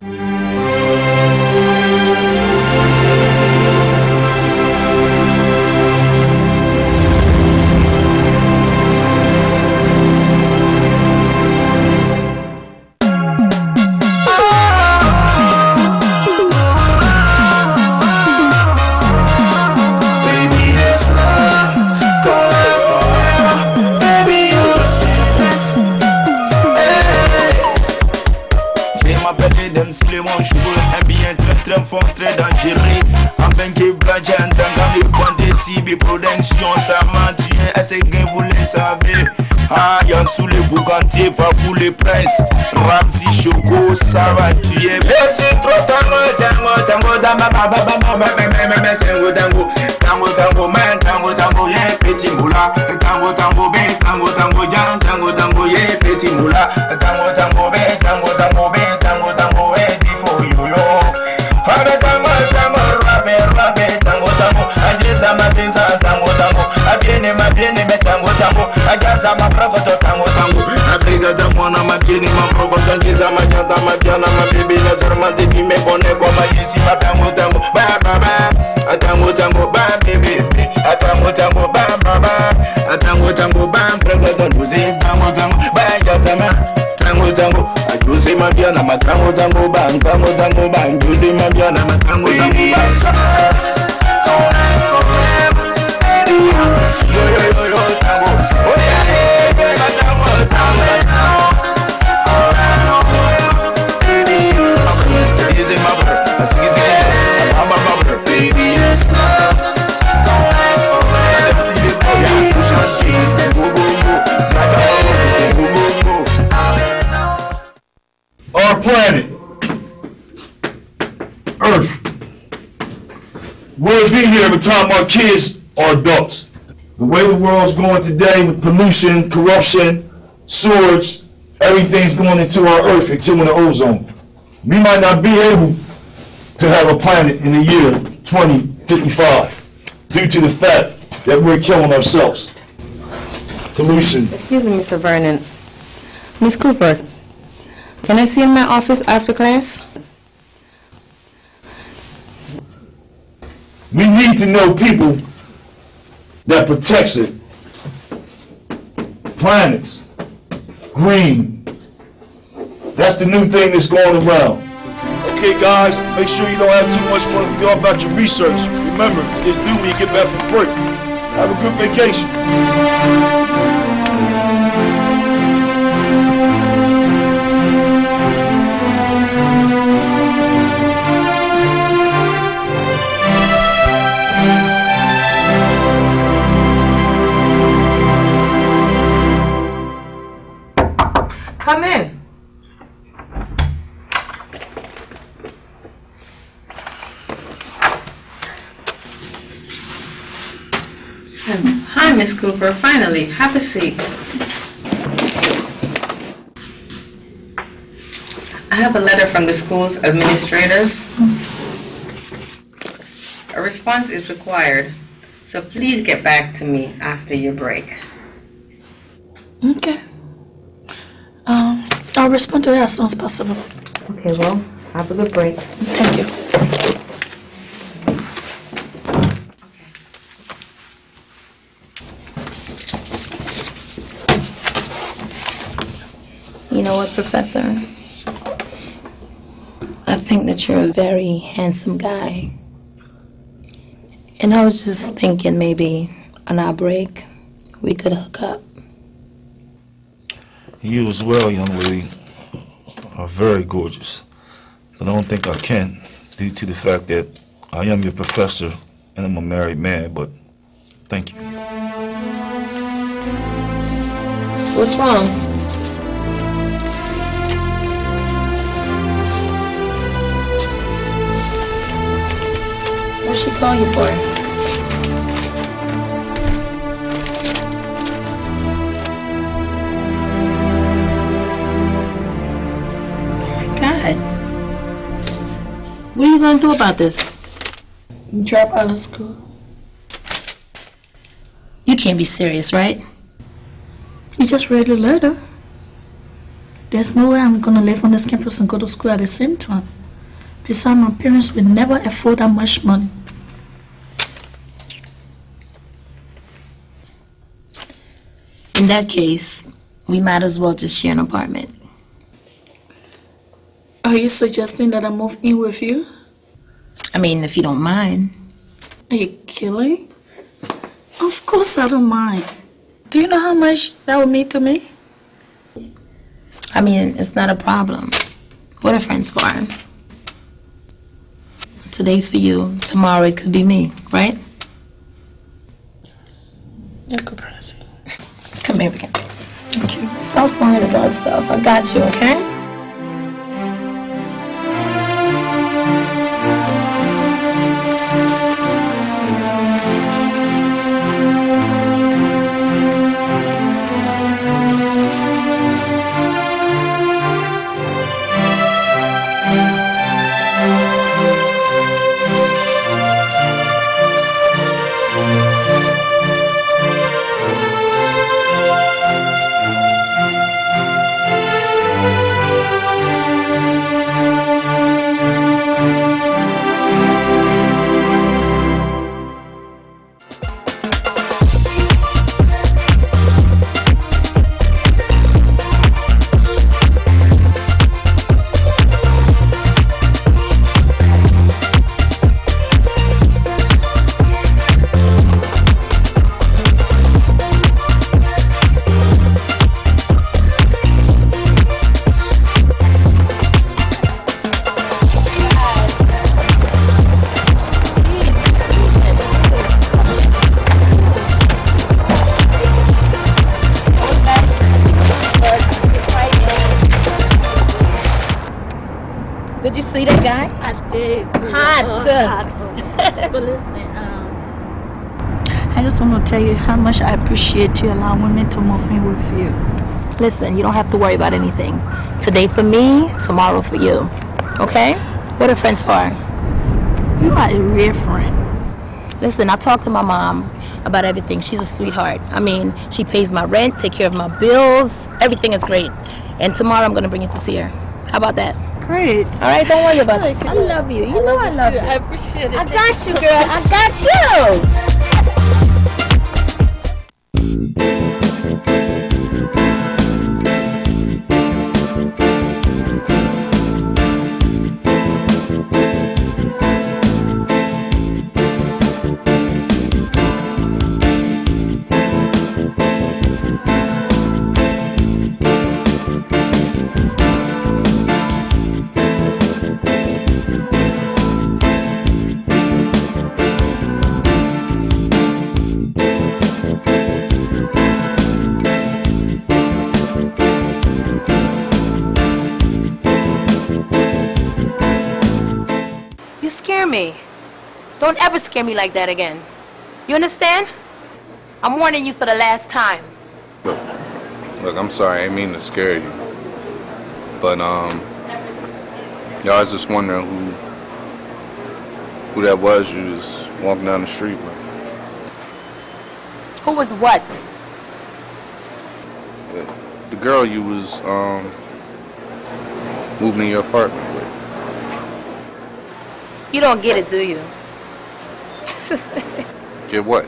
Baby, boucantiers, va pour princes Ramsey Choco, ça va tuer Merci trop, tango, tango, tango Dama, baba, baba, baba, tango, tango. Tango, tango, tango, tango, yeah, petit moula. Tango, tango, ben, tango, tango, jan Tango, tango, yeah, petit moula. Tango, tango, ben, tango, tango, ben, tango, tango, yeah, tifo, yo, yo. Hana tango, tango, rabe, rabe, tango, tango. Ajeza mapenza, tango, tango. Abiene, mabiene, me tango, tango. Ajaza maprogoto, tango, tango Abriga za mwana mabjeni mambrogo tonjiza machanta mabjana mabibi na sermanti nimepone kwa maisi batangu tangu ba baba atangu tangu ba bibi atangu tangu ba baba atangu tangu ba mprogo tonjuzi tangu tangu ba jatama tangu tangu ajuzi mabjana matangu tangu ba tangu tangu ba ajuzi mabjana matangu tangu ba. Every time our kids are adults. The way the world's going today with pollution, corruption, sewage, everything's going into our Earth and killing the ozone. We might not be able to have a planet in the year 2055 due to the fact that we're killing ourselves. Pollution, Excuse me, Mr. Vernon. Miss Cooper, can I see you in my office after class? We need to know people that protects it. Planets, green. That's the new thing that's going around. Okay, guys, make sure you don't have too much fun if you go about your research. Remember, it's due when you get back from break. Have a good vacation. Come in. Hi, Miss Cooper. Finally, have a seat. I have a letter from the school's administrators. A response is required, so please get back to me after your break. Okay. Um, I'll respond to it as soon as possible. Okay, well, have a good break. Thank you. You know what, Professor? I think that you're a very handsome guy. And I was just thinking maybe on our break we could hook up. You as well, young lady, are very gorgeous. But I don't think I can due to the fact that I am your professor and I'm a married man, but thank you. What's wrong? What she call you for? God. What are you gonna do about this? Drop out of school. You can't be serious, right? You just read the letter. There's no way I'm gonna live on this campus and go to school at the same time. Besides, my parents will never afford that much money. In that case, we might as well just share an apartment. Are you suggesting that I move in with you? I mean, if you don't mind. Are you kidding? Of course I don't mind. Do you know how much that would mean to me? I mean, it's not a problem. What are friends for? Today for you, tomorrow it could be me, right? You're good person. Come here again. Thank you. Stop worrying about stuff. I got you, okay? Appreciate you allowing me to move in with you. Listen, you don't have to worry about anything. Today for me, tomorrow for you. Okay? What are friends for? You are a real friend. Listen, I talked to my mom about everything. She's a sweetheart. I mean, she pays my rent, take care of my bills. Everything is great. And tomorrow I'm gonna bring you to see her. How about that? Great. All right, don't worry about it. I love you. You know I love you. I appreciate it. I got you, girl. I got you. You scare me. Don't ever scare me like that again. You understand? I'm warning you for the last time. Look, look I'm sorry, I didn't mean to scare you. But um yeah, I was just wondering who who that was you was walking down the street with. Who was what? The girl you was um moving in your apartment with. You don't get it, do you? Get what?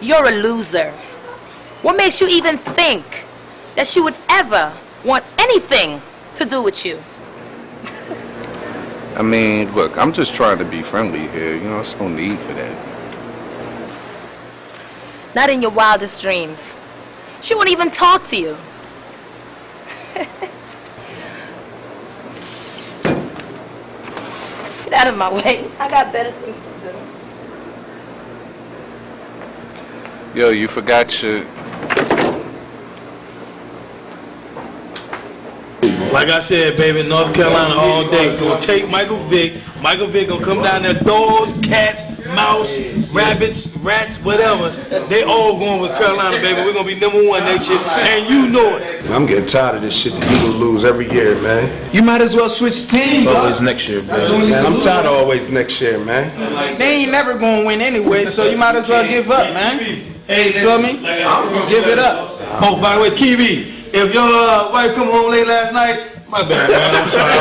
You're a loser. What makes you even think that she would ever want anything to do with you? I mean, look, I'm just trying to be friendly here, you know, there's no need for that. Not in your wildest dreams. She won't even talk to you. Get out of my way. I got better things to do. Yo, you forgot your Like I said, baby, North Carolina all day. Gonna take Michael Vick. Michael Vick gonna come down there. Dogs, cats, mouse, rabbits, rats, whatever. They all going with Carolina, baby. We're gonna be number one next year, and you know it. I'm getting tired of this shit. The Eagles lose every year, man. You might as well switch teams. Always next year, man. man I'm tired of always next year, man. They ain't never gonna win anyway, so you might as well give up, man. You feel me? Give it up. Oh, by the way, Kiwi, if your uh, wife come home late last night, my bad, man. I'm sorry.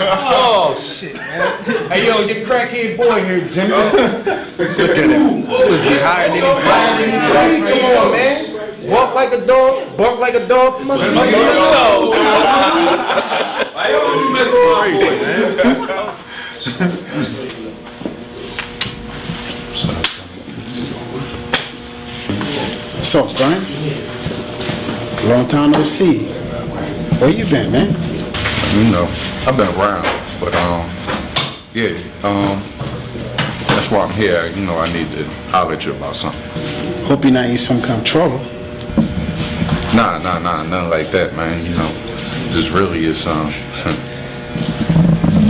oh shit, man. Hey, yo, your crackhead boy here, Jimmy. Look at him. Was he higher than he's lying? Come on, man. Walk like a dog, bark like a dog. Must be Why you messing with my boy, man? So, Brian, long time no see. Where you been, man? You know, I've been around, but um, yeah, um, that's why I'm here. You know, I need to holler at you about something. Hope you're not in some kind of trouble. Nah, nah, nah, nothing like that, man. You know, this really is um,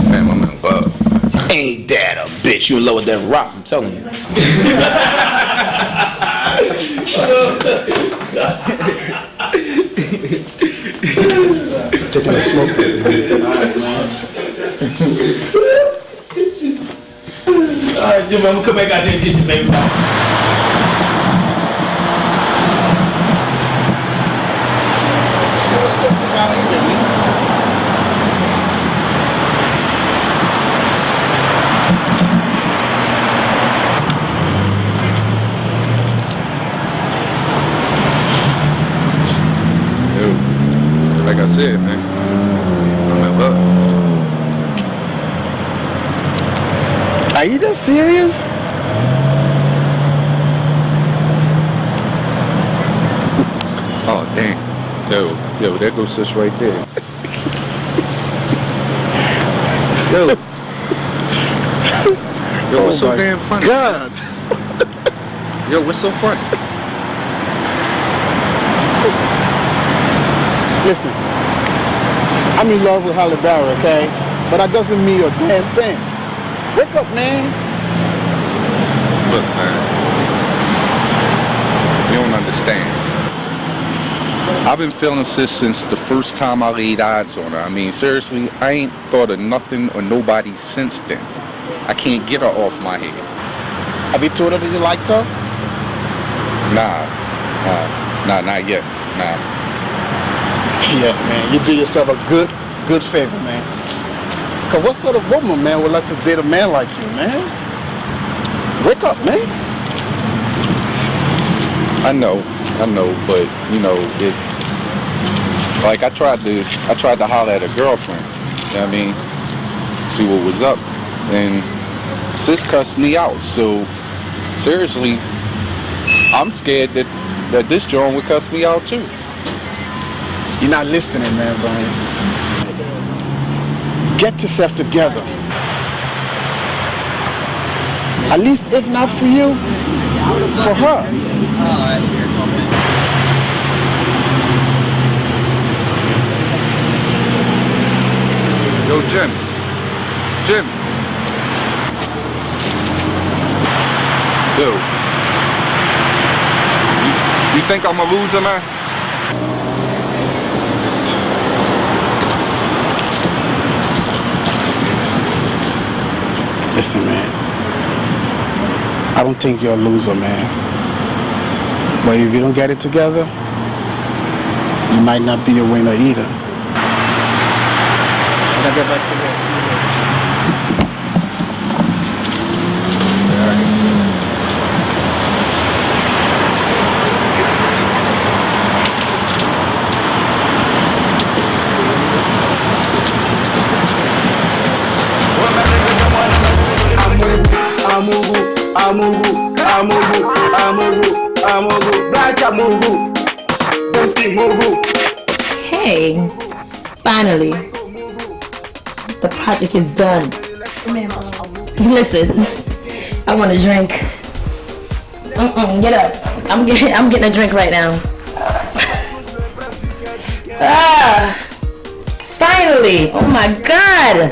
fam, I'm in love. Ain't that a bitch? You in love with that rock, I'm telling you. Taking a smoke. All right, Jimmy, I'm gonna come back out and get baby. Like I said, man, I'm in love. Are you just serious? Oh, damn. Yo, yo, there goes sis right there. yo. Yo, oh what's Oh so damn funny? God. Yo, what's so funny? Listen, I'm in love with Halle Berry, okay? But that doesn't mean a damn thing. Wake up, man. Look, man. You don't understand. I've been feeling sis since the first time I laid eyes on her. I mean, seriously, I ain't thought of nothing or nobody since then. I can't get her off my head. Have you told her that you liked her? Nah, nah, nah, not yet. Nah. Yeah, man, you do yourself a good, good favor, man. Cause what sort of woman, man, would like to date a man like you, man? Wake up, man. I know, I know, but you know, if like I tried to, I tried to holler at a girlfriend. You know what I mean? See what was up, and sis cussed me out. So seriously, I'm scared that that this joint would cuss me out too. You're not listening, man, Brian. Get yourself together. At least if not for you, for her. Yo, Jim, Jim. You, you think I'm a loser, man? Listen, man. I don't think you're a loser, man. But if you don't get it together, you might not be a winner either. I gotta get back to. Finally, the project is done. Listen, I want a drink. Mm-mm, get up. I'm getting, I'm getting a drink right now. ah, finally! Oh my God!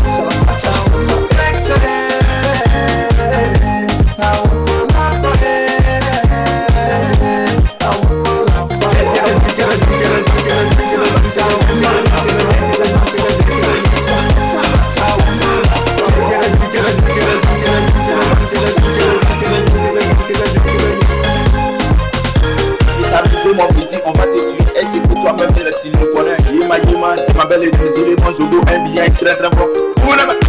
Kwa mbele tini mkwana Yema yema Sema mbele ni mzuri Mwanzo go NBA Kila trafo Kuna mbele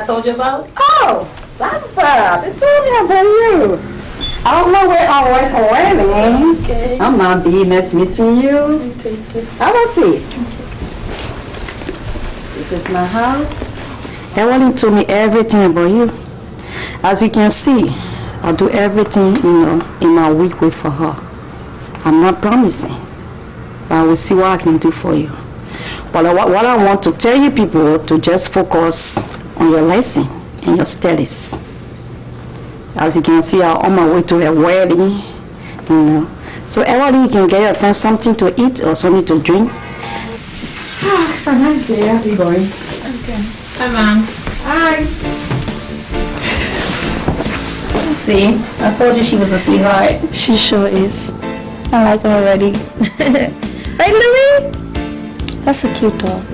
I told you about. Oh, that's up. they told me about you. I don't know where I'm working wedding. Okay. I'm not be nice meeting you. Have a seat. This is my house. Evelyn told me everything about you. As you can see, I do everything, you know, in my week way for her. I'm not promising, but I will see what I can do for you. But what, what I want to tell you people to just focus on your lesson and your studies. As you can see, I'm on my way to a wedding, you know. So everybody can get your friend something to eat or something to drink. Ah, have a nice day. I'll be. Okay. Hi, Mom. Hi. See, I told you she was a sweetheart. She sure is. I like her already. right, Louis? That's a cute dog.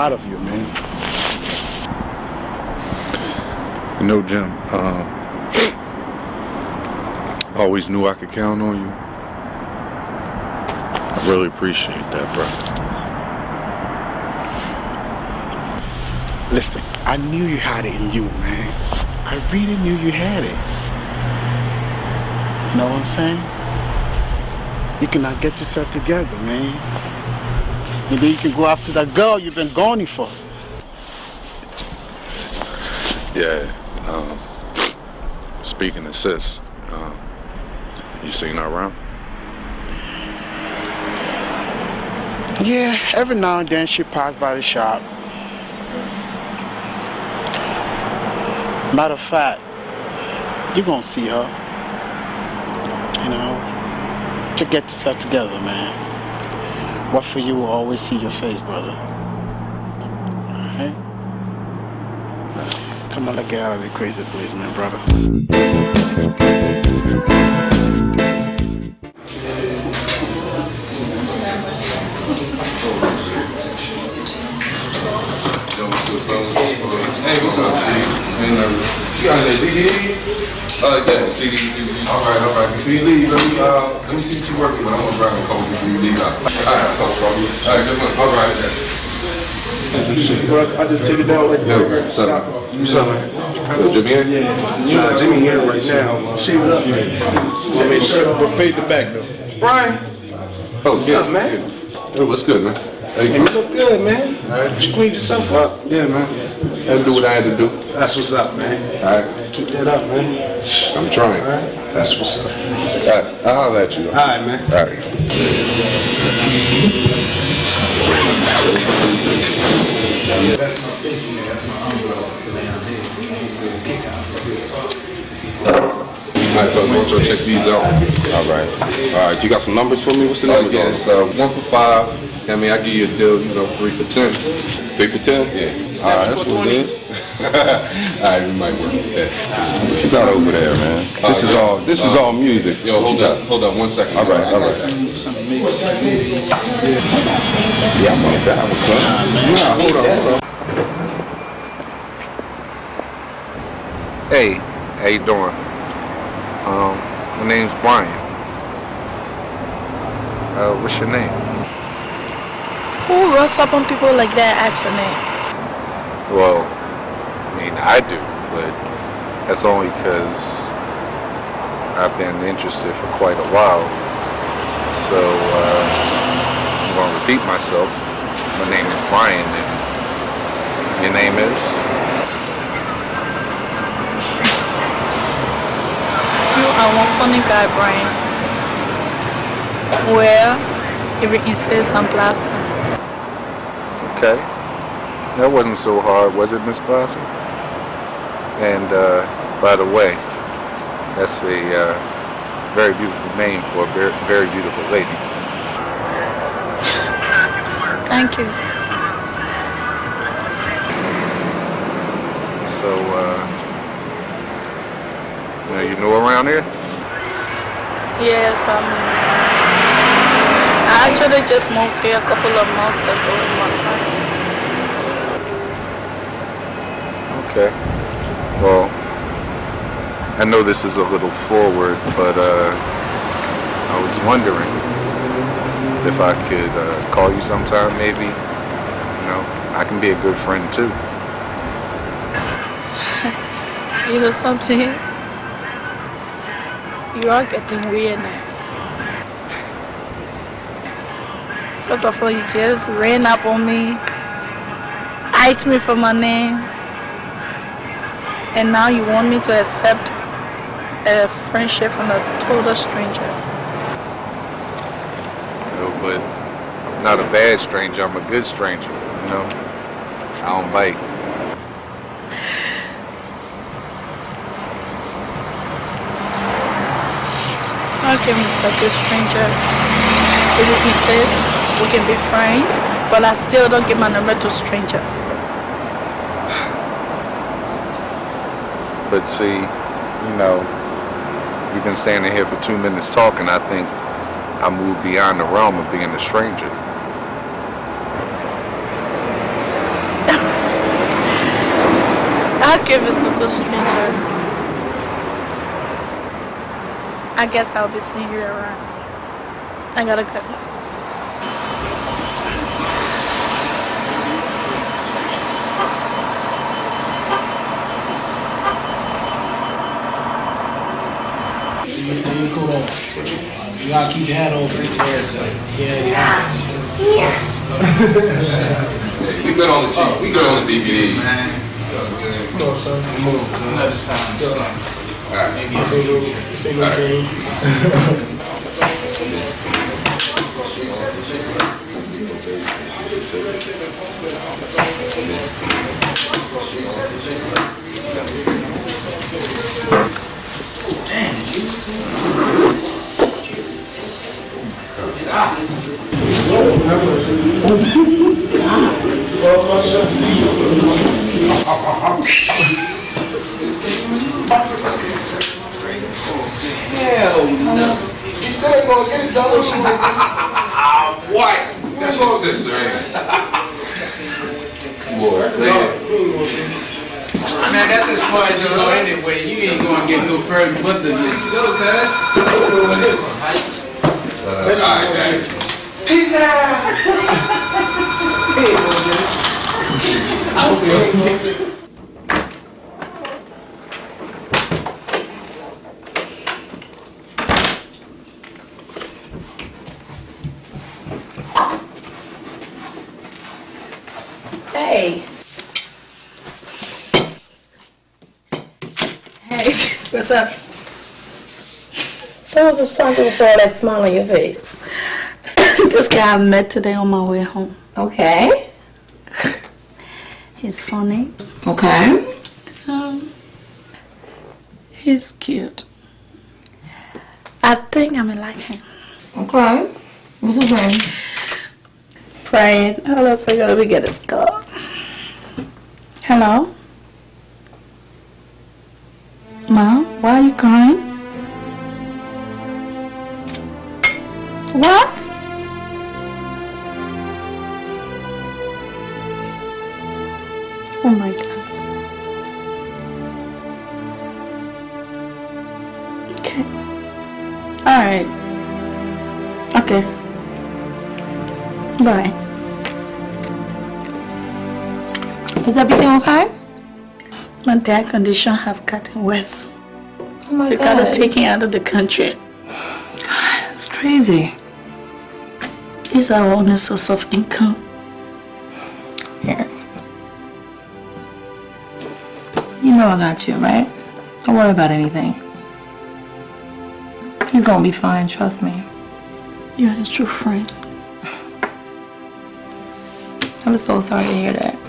Proud of you, man. You know, Jim, uh, always knew I could count on you. I really appreciate that, bro. Listen, I knew you had it in you, man. I really knew you had it. You know what I'm saying? You cannot get yourself together, man. Maybe you can go after that girl you've been going for. Yeah. Um, speaking of sis, um, you seen her around? Yeah, every now and then she passed by the shop. Matter of fact, you're gonna see her. You know, to get yourself together, man. What for you will always see your face, brother. Come on, let's get out of the crazy place, man, brother. Hey, what's up, G? Ain't nothing. You got any DVDs? Uh, yeah, CDs, DVDs. All right, all right. Before you leave, let me, uh, let me see what you're working with. I'm gonna grab a couple before you leave out. All right, no problem. All right, good one. All right. Bro, I just take it down like Yo, what's up? What's up, man? Yo, Jimmy here? Yeah. Nah, Jimmy here right now. Shave it up, man. I made sure we paid the back though. Brian, Oh, What's yeah, up, man? Yo, what's good, man? How you hey, you look good, man. You cleaned yourself up. Yeah, man. I had to do what I had to do. That's what's up, man. All right. Keep that up, man. I'm trying. All right. That's what's up. All right, I'll holler at you, though. All right, man. All right. That's my station there, that's my umbrella to lay on All right, folks, also check these out. All right. All right, you got some numbers for me? What's the number? yes, uh, one for five. I mean, I give you a deal, you know, three for ten. Three for ten? Yeah. All right, that's what it is. all right, we might work with that. What you got over there, man? This is all. This is all music. Yo, What hold up, got? hold up, one second. All right, all right. Yeah, I'm gonna have a club. Nah, hold on, hold on. Hey, how you doing? Um, my name's Brian. Uh, what's your name? Who runs up on people like that ask for name? Well, I mean, I do, but that's only because I've been interested for quite a while. So, uh, I'm going to repeat myself. My name is Brian, and your name is? You are one funny guy, Brian. Well, if you insist on blessing. Okay. That wasn't so hard, was it, Miss Blossom? And, uh, by the way, that's a uh, very beautiful name for a very, very beautiful lady. Thank you. So, uh, you know, you know around here? Yes, um, I actually just moved here a couple of months ago with my friend. Okay. Well, I know this is a little forward, but uh, I was wondering if I could uh, call you sometime, maybe. You know, I can be a good friend too. You know something? You are getting weird now. First of all, you just ran up on me, asked me for my name, and now you want me to accept a friendship from a total stranger. Know, but I'm not a bad stranger. I'm a good stranger. You know, I don't bite. Okay, Mr. Good Stranger. If you insist, we can be friends, but I still don't give my number to stranger. But see, you know, we've been standing here for two minutes talking. I think I moved beyond the realm of being a stranger. I'll give this a stranger. I guess I'll be seeing you around. I gotta go. You cool gotta keep your hat on for the haircut. Yeah, yeah. We good on the G. We good on the DVDs. Come on, son. Come on. Another time, son. Alright. Maybe a single, single game. Hell no. You still gonna get it, dog. What? That's your sister, ain't? Boy, say it. Man, that's as far as you go anyway. You ain't gonna get no further but the list. Go, guys. Alright, Daddy. Peace out. He ain't gonna get it. I hope he ain't gonna it. Hey. Hey. What's up? Someone's responsible for all that smile on your face. This guy I met today on my way home. Okay. He's funny. Okay. Um, he's cute. I think I'm gonna like him. Okay. What's his name? Brian. Hold on a second. Let me get his call. Hello? Mom, why are you crying? What? Oh my god. Okay. Alright. Okay. Bye. Is everything okay? My dad condition have gotten worse. Oh my gotta God. take him out of the country. It's crazy. He's our only source of income. Know I got you, right? Don't worry about anything. He's gonna be fine, trust me. You're his true friend. I'm so sorry to hear that.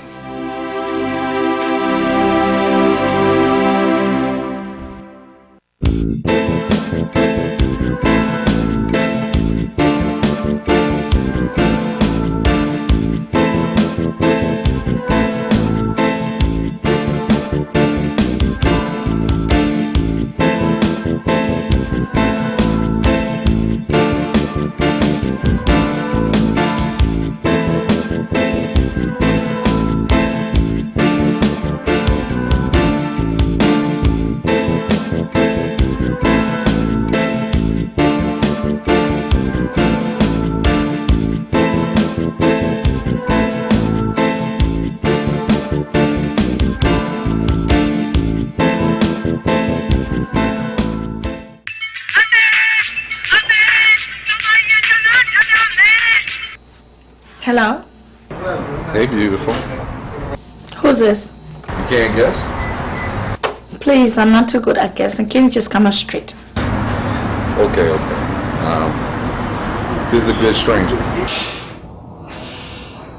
This? You can't guess? Please, I'm not too good at guessing. Can you just come on straight? Okay, okay. Um, this is a good stranger.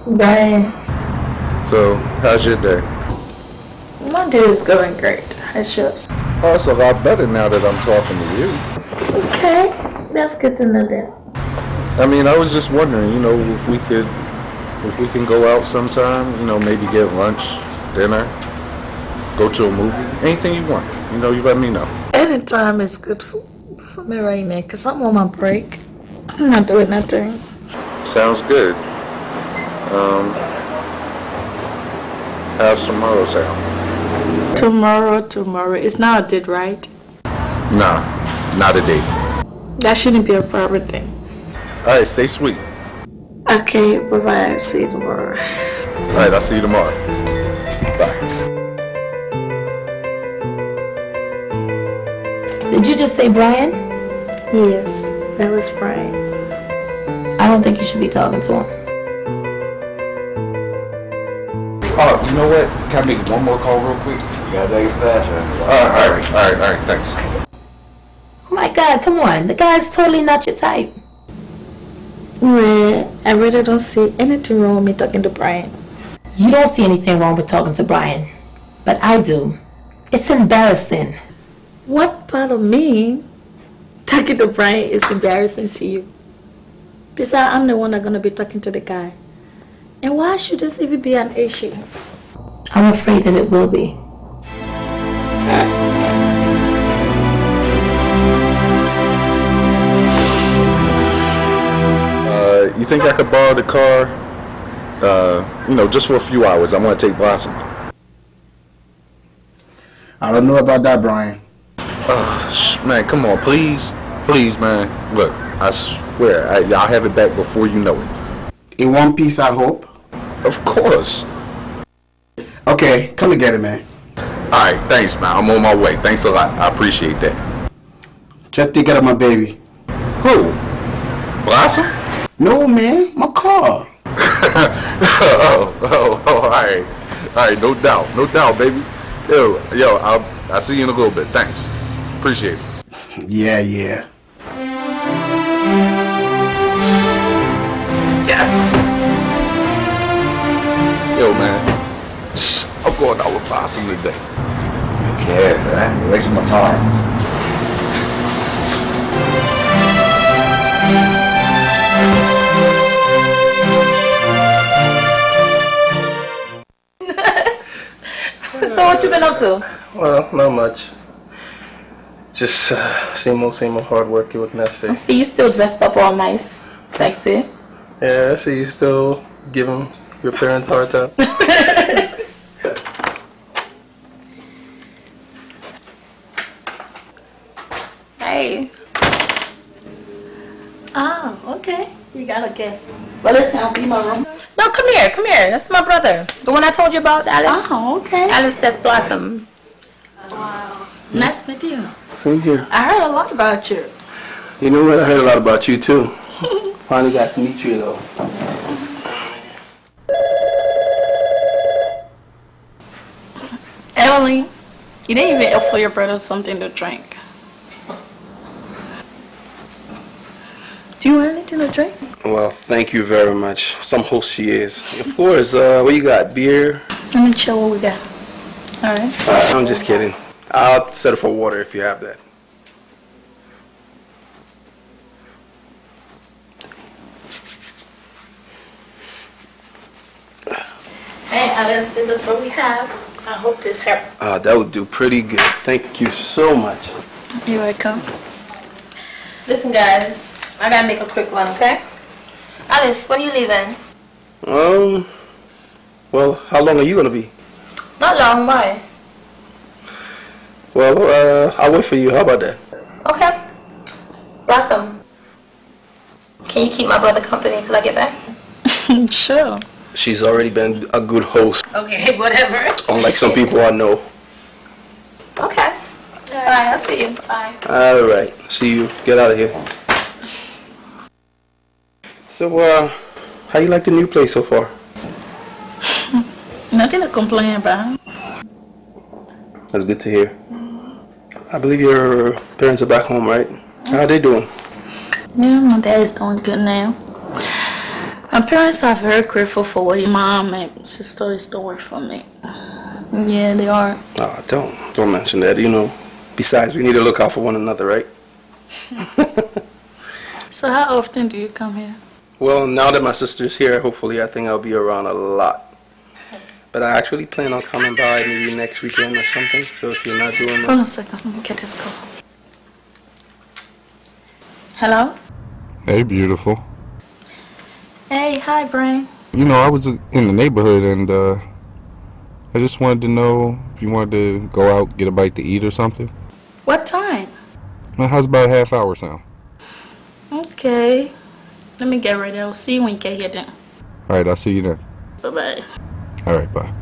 Brian, So, how's your day? My day is going great. How's yours? Oh, it's a lot better now that I'm talking to you. Okay, that's good to know that. I mean, I was just wondering, you know, if we could, if we can go out sometime, you know, maybe get lunch, dinner, go to a movie, anything you want. You know, you let me know. Anytime is good for, for me right now because I'm on my break. I'm not doing nothing. Sounds good. Um, how's tomorrow sound? Tomorrow, tomorrow. It's not a date, right? Nah, not a date. That shouldn't be a problem thing. All right, stay sweet. Okay, bye bye. See you tomorrow. All right, I'll see you tomorrow. Did you just say Brian? Yes, that was Brian. I don't think you should be talking to him. Oh, you know what? Can I make one more call real quick? You gotta take it fast, man. All right, all right, all right, all right, thanks. Oh my God, come on. The guy's totally not your type. Well, I really don't see anything wrong with me talking to Brian. You don't see anything wrong with talking to Brian, but I do. It's embarrassing. What part of me talking to Brian is embarrassing to you? Besides, I'm the one that's gonna be talking to the guy. And why should this even be an issue? I'm afraid that it will be. Uh, you think I could borrow the car? Uh, you know, just for a few hours. I want to take Blossom. I don't know about that, Brian. Uh, man, come on, please, please, man. Look, I swear, I, y'all have it back before you know it. In one piece, I hope. Of course. Okay, come and get it, man. All right, thanks, man. I'm on my way. Thanks a lot. I appreciate that. Just take care of my baby. Who? Blossom? No, man, my car. oh, oh, oh, all right, all right. No doubt, no doubt, baby. Yo, yo, I'll, I'll see you in a little bit. Thanks. Appreciate it. Yeah, yeah. Yes. Yo, man. I'm going out with Blossom today. Okay, man. You're wasting my time. so what you been up to? Well, not much. Just uh, same old, same old hard work. What can I say? I see you still dressed up all nice, sexy. Yeah, I see you still giving your parents a hard time. Hey. Ah, okay. You got a guess. Well, listen, I'll be my room. No, come here, come here. That's my brother. The one I told you about, Alice. Oh, okay. Alice, that's Blossom. Wow. Nice to meet you. Same here. I heard a lot about you. You know what? I heard a lot about you too. Finally got to meet you though. Emily, you didn't even offer your brother something to drink. Do you want anything to drink? Well, thank you very much. Some host she is. Of course. Uh, what you got? Beer? Let me chill what we got. All right. Uh, I'm just kidding. I'll settle for water if you have that. Hey, Alice, this is what we have. I hope this helps. Uh, that would do pretty good. Thank you so much. You're welcome. Listen, guys, I gotta make a quick run, okay? Alice, when are you leaving? Um. Well, how long are you gonna be? Not long, why? Well, uh, I'll wait for you. How about that? Okay. Blossom, can you keep my brother company until I get back? sure. She's already been a good host, Okay, whatever. unlike some people I know. Okay. Bye, I'll see you. Bye. All right. See you. Get out of here. So, uh, how you like the new place so far? Nothing to complain about. That's good to hear. I believe your parents are back home, right? Mm-hmm. How are they doing? Yeah, my dad is doing good now. My parents are very grateful for what your mom and sister is doing for me. Yeah, they are. Oh, don't don't mention that. You know. Besides, we need to look out for one another, right? So how often do you come here? Well, now that my sister's here, hopefully, I think I'll be around a lot. But I actually plan on coming by maybe next weekend or something. So if you're not doing that. Hold on a second. Let me get this call. Hello? Hey, beautiful. Hey, hi, Brian. You know, I was in the neighborhood and uh, I just wanted to know if you wanted to go out, get a bite to eat or something. What time? Well, how's about a half hour sound? Okay. Let me get ready. I'll see you when you get here then. All right, I'll see you then. Bye-bye. All right, bye.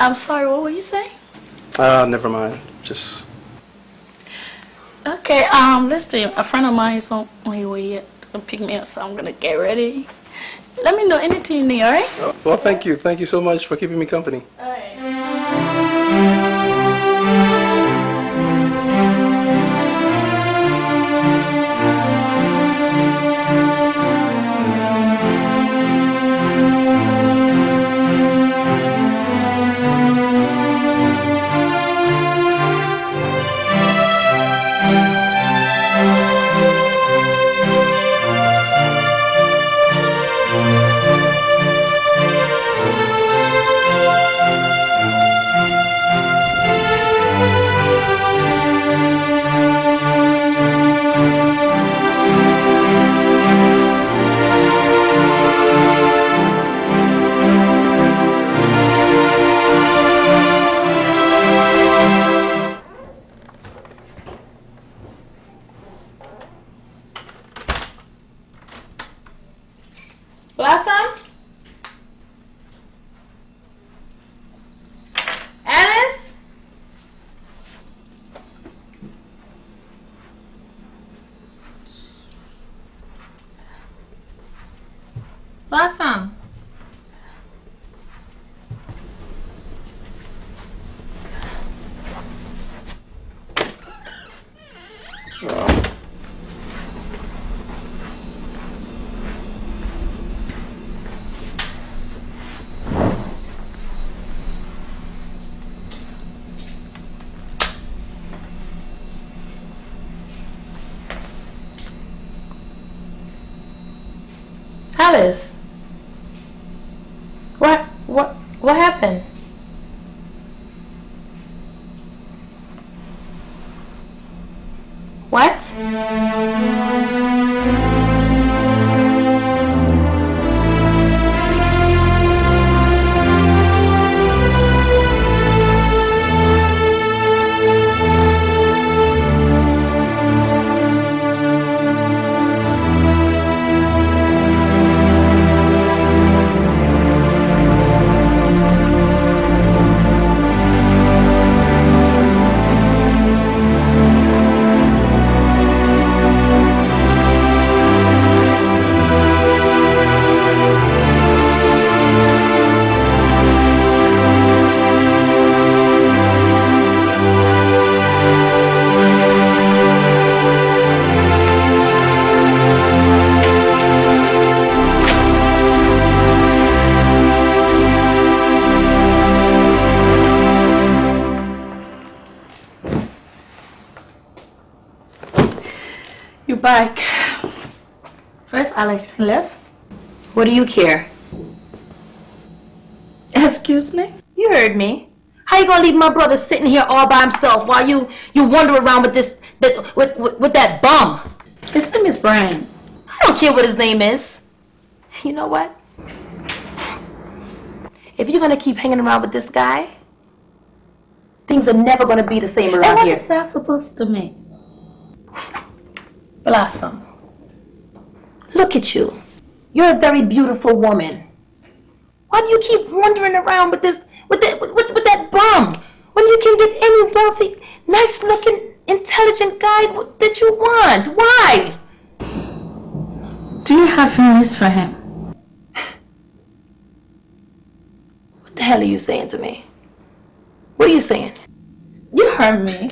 I'm sorry, what were you saying? Uh, never mind. Just Okay, um, listen, a friend of mine is on, on his way yet to pick me up, so I'm gonna get ready. Let me know anything you need, alright? oh, well. Thank you. Thank you so much for keeping me company. Blossom? Back. Where's Alex? Left? What do you care? Excuse me? You heard me. How you gonna leave my brother sitting here all by himself while you you wander around with this that with, with with that bum? His name is Brian. I don't care what his name is. You know what? If you're gonna keep hanging around with this guy, things are never gonna be the same And around here. What is that supposed to mean? Blossom. Look at you. You're a very beautiful woman. Why do you keep wandering around with this with that with, with, that bum when you can get any wealthy, nice looking, intelligent guy that you want? Why? Do you have feelings for him? What the hell are you saying to me? What are you saying? You heard me.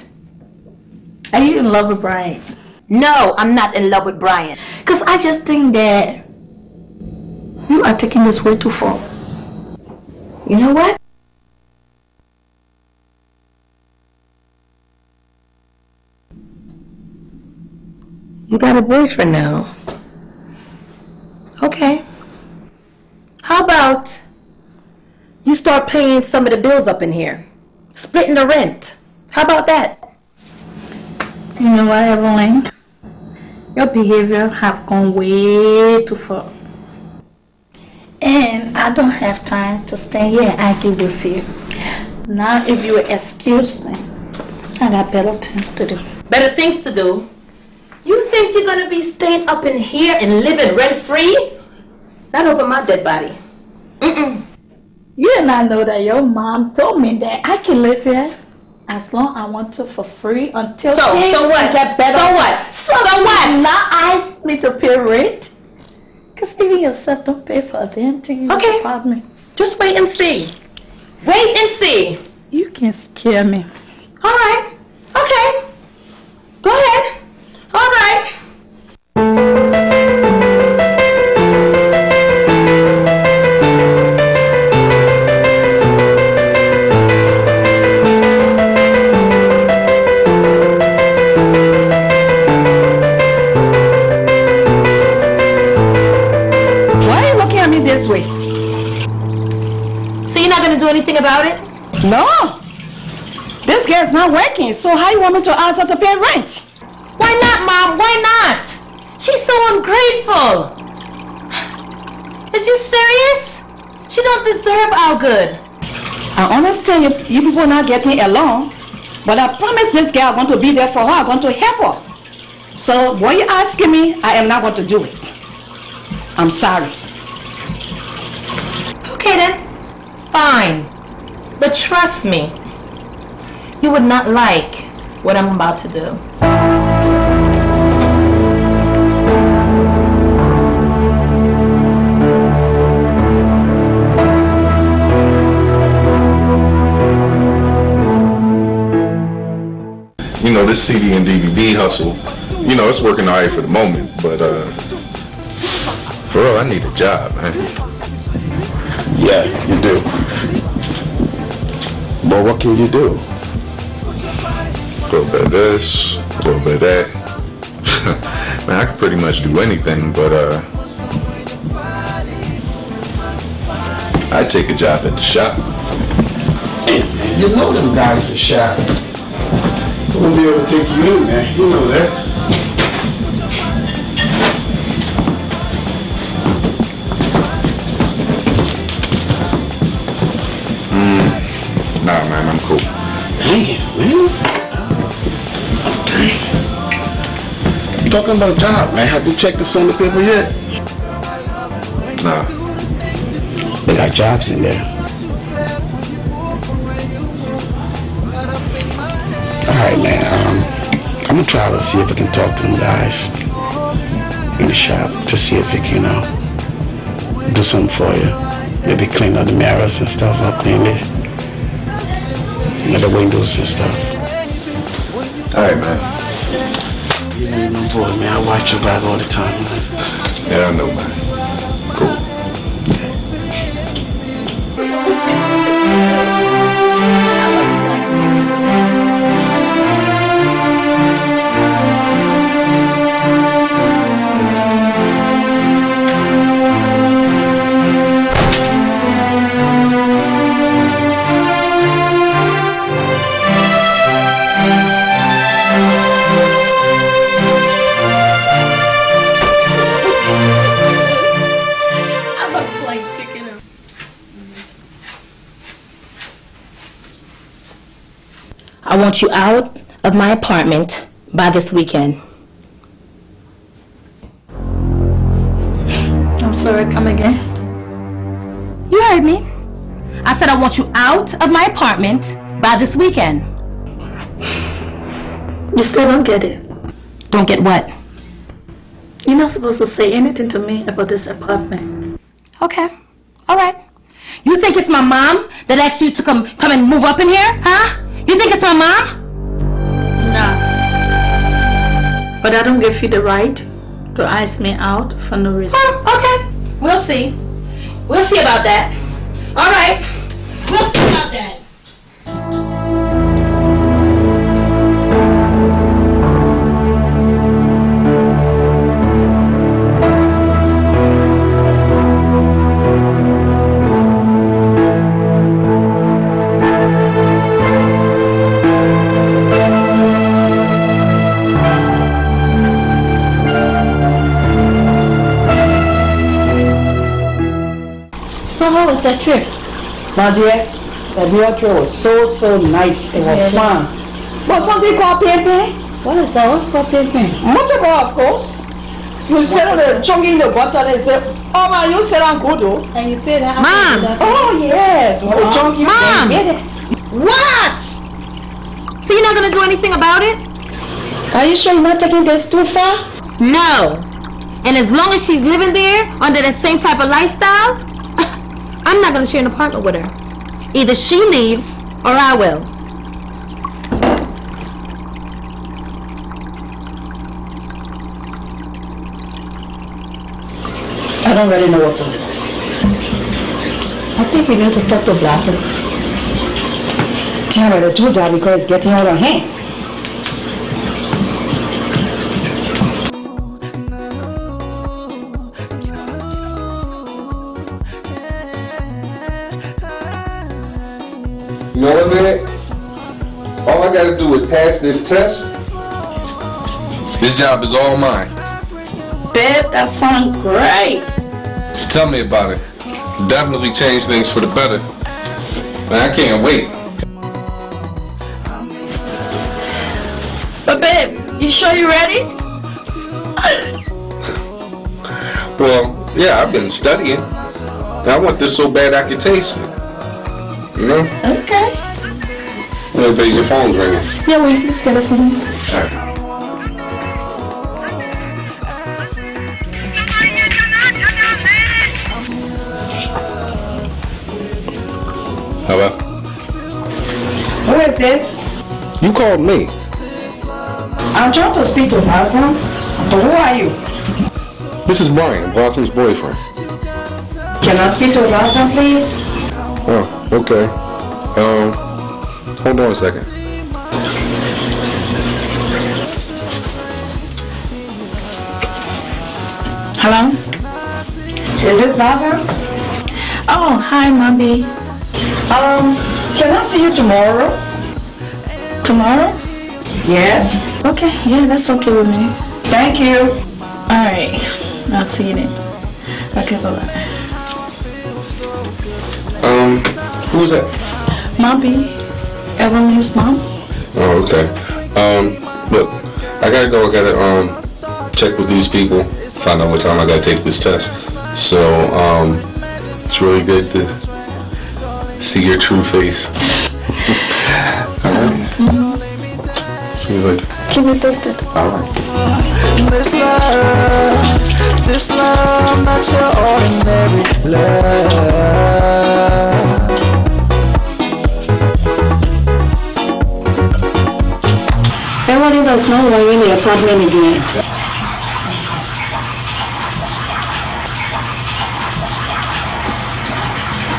Are you in love with Brian? No, I'm not in love with Brian. Because I just think that you are taking this way too far. You know what? You got a boyfriend now. Okay. How about you start paying some of the bills up in here? Splitting the rent. How about that? You know what, Evelyn? Your behavior have gone way too far. And I don't have time to stay here and argue with you. Now, if you excuse me, I got better things to do. Better things to do. You think you're gonna be staying up in here and living rent free? Not over my dead body. Mm-mm. You and I know that your mom told me that I can live here as long I want to for free until So- things so what? get better. So what? So, So what? Now ask me to pay rent. Cause even yourself don't pay for a damn thing in Okay. apartment. Just wait and see. Wait and see. You can scare me. All right. Okay. Go ahead. All right. Not working, so how you want me to ask her to pay rent? Why not, Mom? Why not? She's so ungrateful. Is you serious? She don't deserve our good. I understand you, you people not getting along, but I promise this girl I'm going to be there for her. I'm going to help her. So what you asking me, I am not going to do it. I'm sorry. Okay then. Fine. But trust me, you would not like what I'm about to do. You know, this CD and DVD hustle, you know, it's working all right for the moment, but uh, for real, I need a job, man. Yeah, you do. But what can you do? A little bit of this, a little bit of that. man, I can pretty much do anything, but uh, I'd take a job at the shop. You know them guys in the shop. They won't be able to take you in, man. You know that. Talking about job, man. Have you checked the Sunday paper yet? Nah. They got jobs in there. Alright, man. Um, I'm gonna try to see if I can talk to them guys in the shop to see if they can uh, do something for you. Maybe clean up the mirrors and stuff. I'll clean it. You the windows and stuff. Alright, man. Man. I watch your back all the time, man. Yeah, I know, man. Want you out of my apartment by this weekend. I'm sorry, come again. You heard me. I said I want you out of my apartment by this weekend. You still don't get it. Don't get what? You're not supposed to say anything to me about this apartment. Okay. All right. You think it's my mom that asked you to come come and move up in here? Huh? You think it's my mom? No. But I don't give you the right to ask me out for no reason. Oh, okay. We'll see. We'll see about that. All right. We'll see about that. That trip? My dear, that New trip was so, so nice. It was Really? fun. But something called pimping. What is that? What's called pimping? Motorboat, of course. You sit on the chunky in the bottle and say, oh man, you sit on good though. And you pay that? Mom! Oh yes, when oh, the chunky Mom! What? So you're not gonna do anything about it? Are you sure you're not taking this too far? No. And as long as she's living there under the same type of lifestyle, I'm not gonna share an apartment with her. Either she leaves or I will. I don't really know what to do. I think we need to talk to Blossom. Tell her to do that because it's getting out of hand. Pass this test. This job is all mine. Babe, that sounds great. Tell me about it. Definitely change things for the better. Man, I can't wait. But babe, you sure you ready? Well, yeah, I've been studying. I want this so bad I can taste it. You know? Okay. Hey, babe, your phone's ringing. Yeah, wait, let's get it for me. Hello? Who is this? You called me. I'm trying to speak to Blossom. But who are you? This is Brian, Blossom's boyfriend. Can I speak to Blossom, please? Oh, okay. Um, hold on a second. Hello? Is it Blossom? Oh, hi, mommy. Um, can I see you tomorrow? Tomorrow? Yes. Okay, yeah, that's okay with me. Thank you. Alright, I'll see you then. Okay, bye Um, who's that? Mommy, Evelyn's mom. Oh, okay. Um, look, I gotta go. I gotta um check with these people, find out what time I gotta take this test. So um, it's really good to see your true face. All right. See you later. Keep me posted. All right. This love, this love, not your ordinary love. Everybody does know why you're in the apartment again.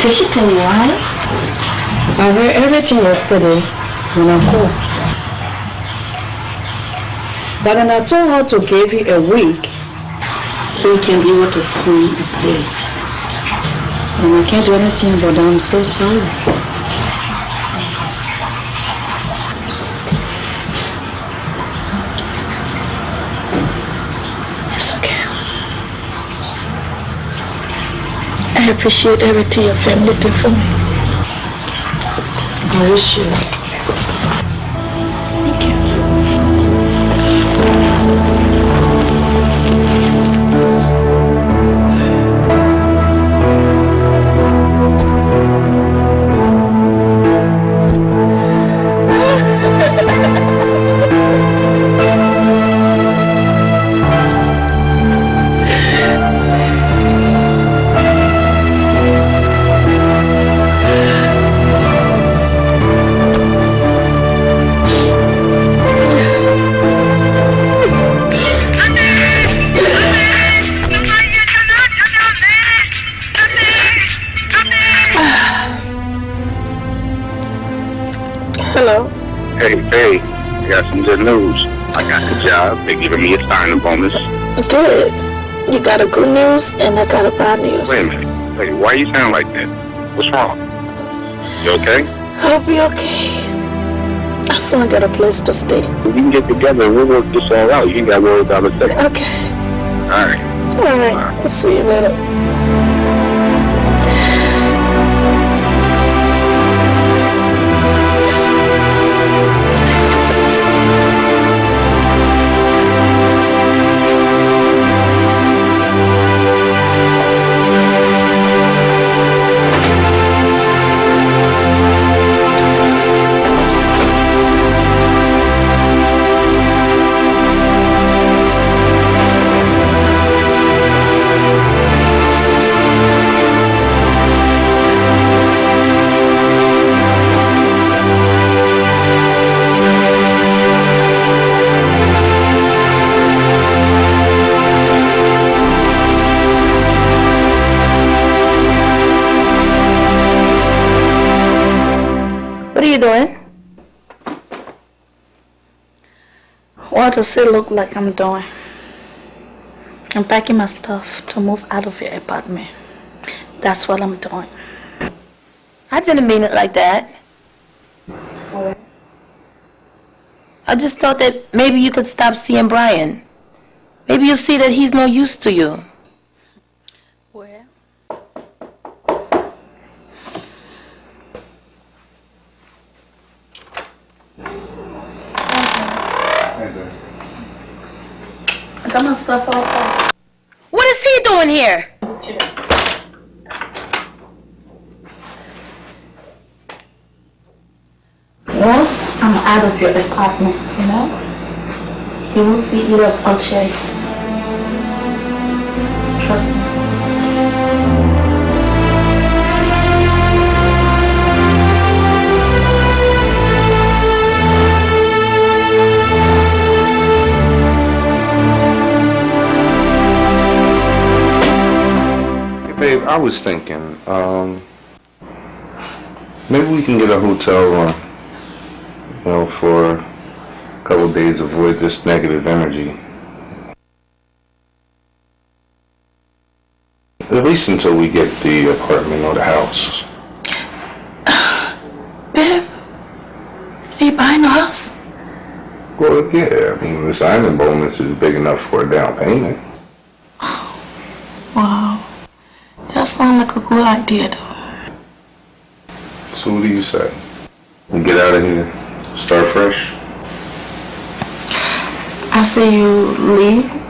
Did she tell you why? I heard everything yesterday when I called. But then I told her to give you a week so you can be able to find a place. And I can't do anything but I'm so sorry. I appreciate everything your family did for me. I wish you. Giving me a signing bonus. Good. You got a good news and I got a bad news. Wait a minute. Hey, why you sound like that? What's wrong? You okay? I'll be okay. I soon got a place to stay. We can get together and we'll work this all out. You ain't got to worry about a thing. Okay. All right. All right. I'll see you later. How does it look like I'm doing? I'm packing my stuff to move out of your apartment. That's what I'm doing. I didn't mean it like that. Right. I just thought that maybe you could stop seeing Brian. Maybe you'll see that he's no use to you. partner, you know? you won't see either of us right. Trust me. Babe, I was thinking, um, maybe we can get a hotel room. days avoid this negative energy. At least until we get the apartment or the house. Babe, are you buying a house? Well, yeah, I mean, the signing bonus is big enough for a down payment. Wow. That sounds like a good idea, though. So what do you say? We get out of here, start fresh? I see you leave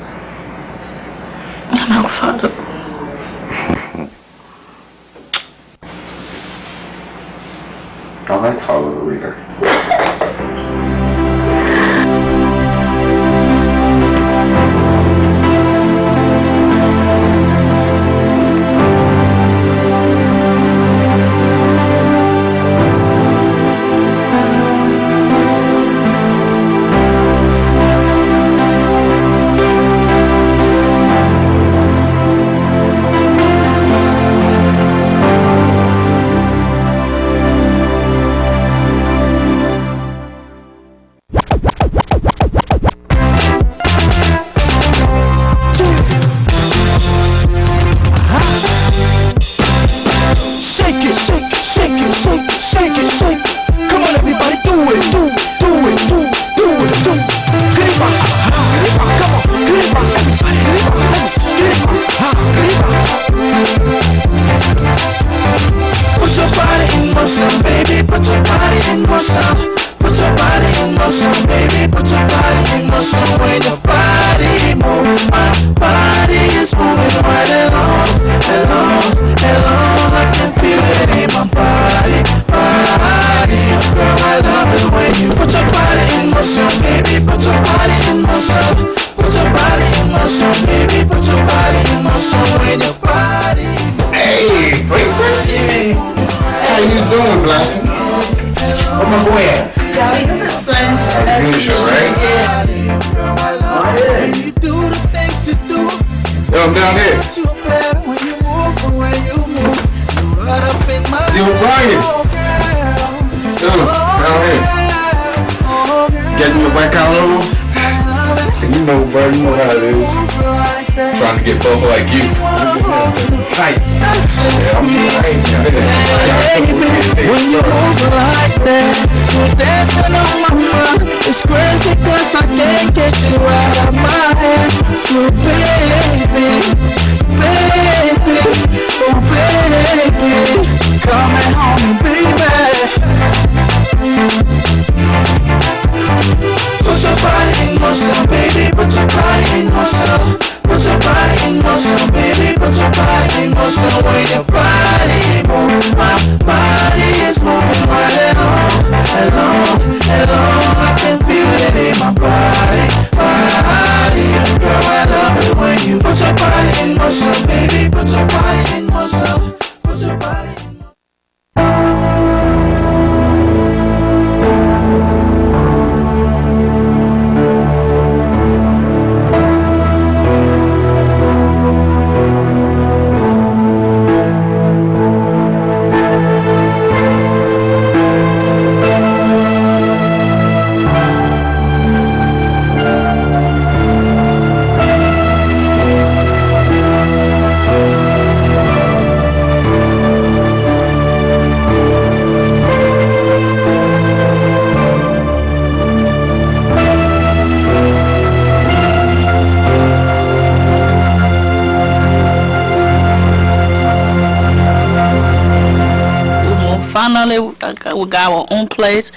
own place.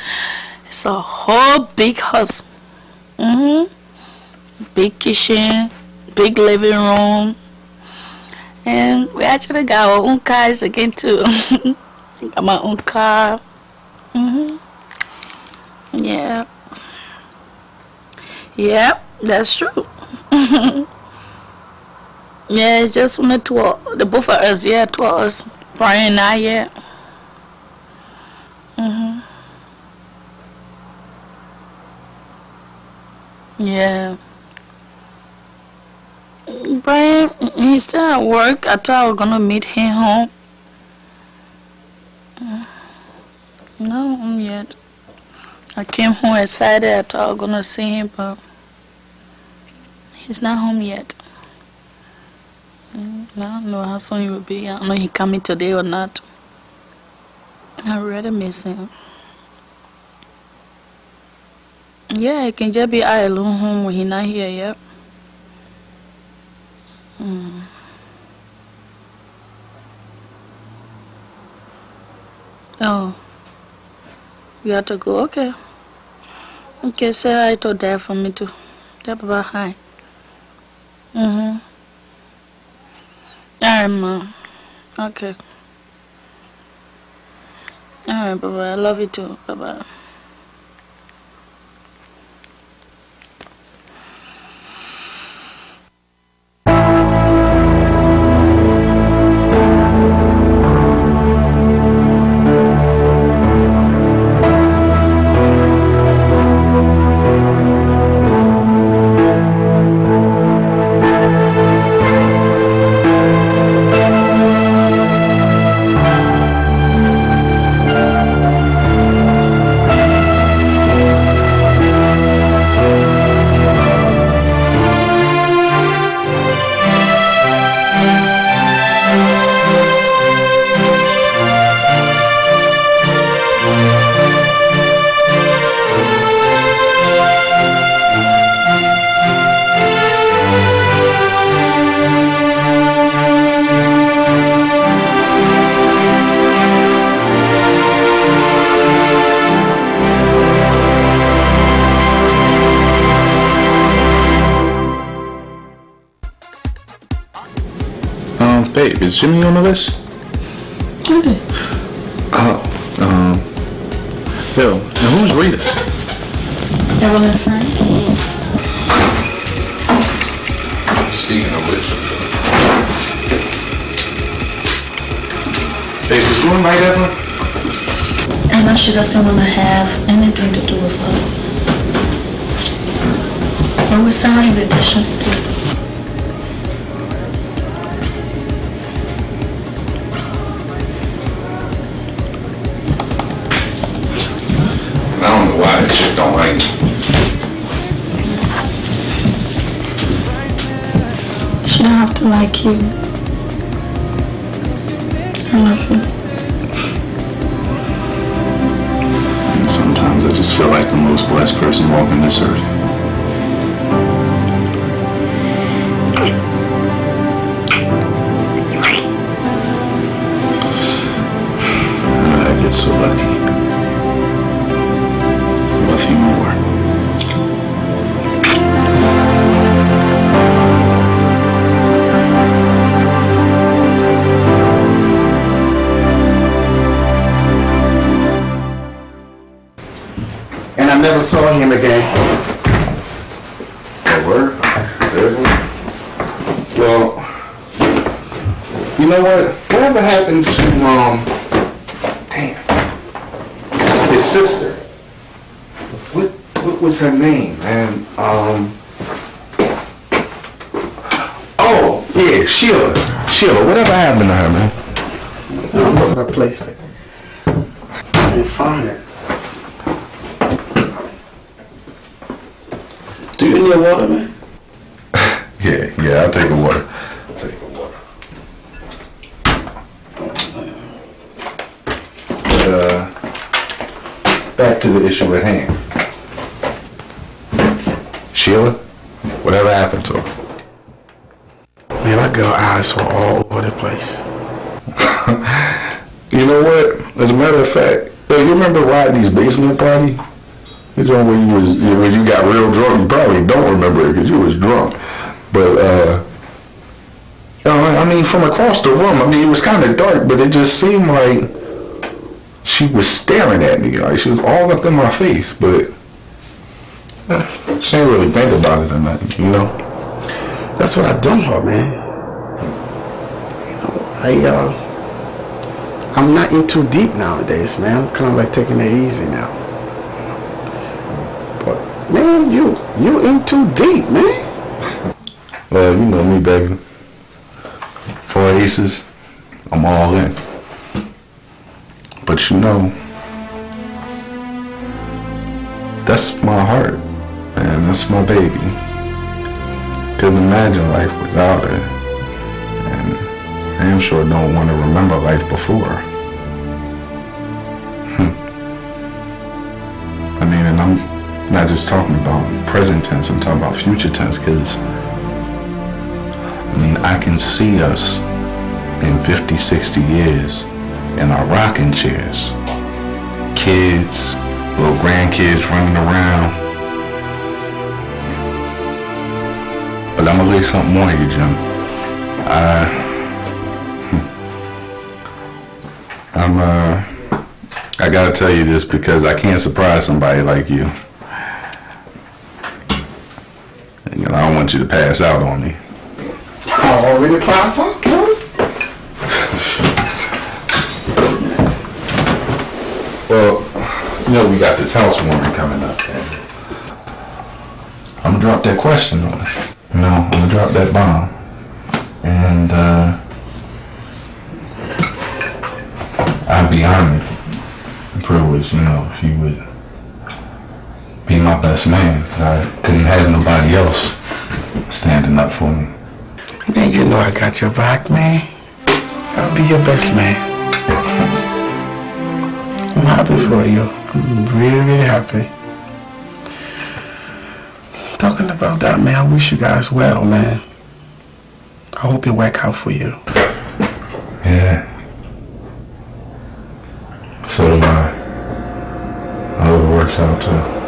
It's a whole big house. Mhm. Big kitchen, big living room, and we actually got our own cars again too. got my own car. Mhm. Yeah. Yep, that's true. yeah, it's just only two of, the both of us. Yeah, two of us. Brian and I. Yeah. Mhm. Yeah. Brian, he's still at work. I thought I was gonna meet him home. Mm. No, home yet. I came home excited. I thought I was gonna see him, but he's not home yet. Mm, I don't know how soon he will be. I don't know he coming today or not. I really miss him. Yeah, it can just be I alone home when he not here yet. Mm. Oh, you have to go. Okay. Okay, say hi to dad for me too. Tell Papa hi. Mm-hmm. All right, mom. Okay. All right, bye-bye. I love you too. Bye-bye. Is Jimmy on the list? Oh, um, yo, now who's Rita? Evelyn friend. Speaking of which, babe, is going right, Evelyn? I know she doesn't want to have anything to do with us. But we send her invitations too. And I love you. Sometimes I just feel like the most blessed person walking this earth. Never saw him again. Word? Seriously? Well, you know what? Whatever happened to, um, damn, his sister? What, what was her name, man? Um, oh, yeah, Sheila. Sheila, whatever happened to her, man? I'm looking at a place. I didn't find it. Do you need water, man? Yeah, yeah, I'll take a water. I'll take a water. But, uh, back to the issue at hand. Sheila, whatever happened to her? Man, my girl eyes were all over the place. You know what? As a matter of fact, you remember Rodney's basement party? When you was when you got real drunk. You probably don't remember it because you was drunk. But uh, I mean, from across the room, I mean, it was kind of dark, but it just seemed like she was staring at me, like she was all up in my face. But I didn't really think about it or nothing, you know. That's what I done her, man. You know, I uh, I'm not in too deep nowadays, man. I'm kind of like taking it easy now. You you in too deep, man. Well, you know me, baby. Four aces, I'm all in. But you know, that's my heart, man. That's my baby. Couldn't imagine life without her. And I am sure don't want to remember life before. I mean, and I'm not just talking about present tense, I'm talking about future tense, because I mean, I can see us in 50, 60 years in our rocking chairs. Kids, little grandkids running around. But I'm gonna lay something on you, Jim. I, I'm, uh, I gotta tell you this because I can't surprise somebody like you. You know, I don't want you to pass out on me. I already passed out. Well, you know we got this housewarming coming up. I'm gonna drop that question on her. You know, I'm gonna drop that bomb. And uh I'd be honored and privileged, you know, if you would be my best man. I couldn't have nobody else standing up for me. Man, you know I got your back, man. I'll be your best man. I'm happy for you. I'm really, really happy. Talking about that, man, I wish you guys well, man. I hope it work out for you. Yeah. So do I. I hope it works out too.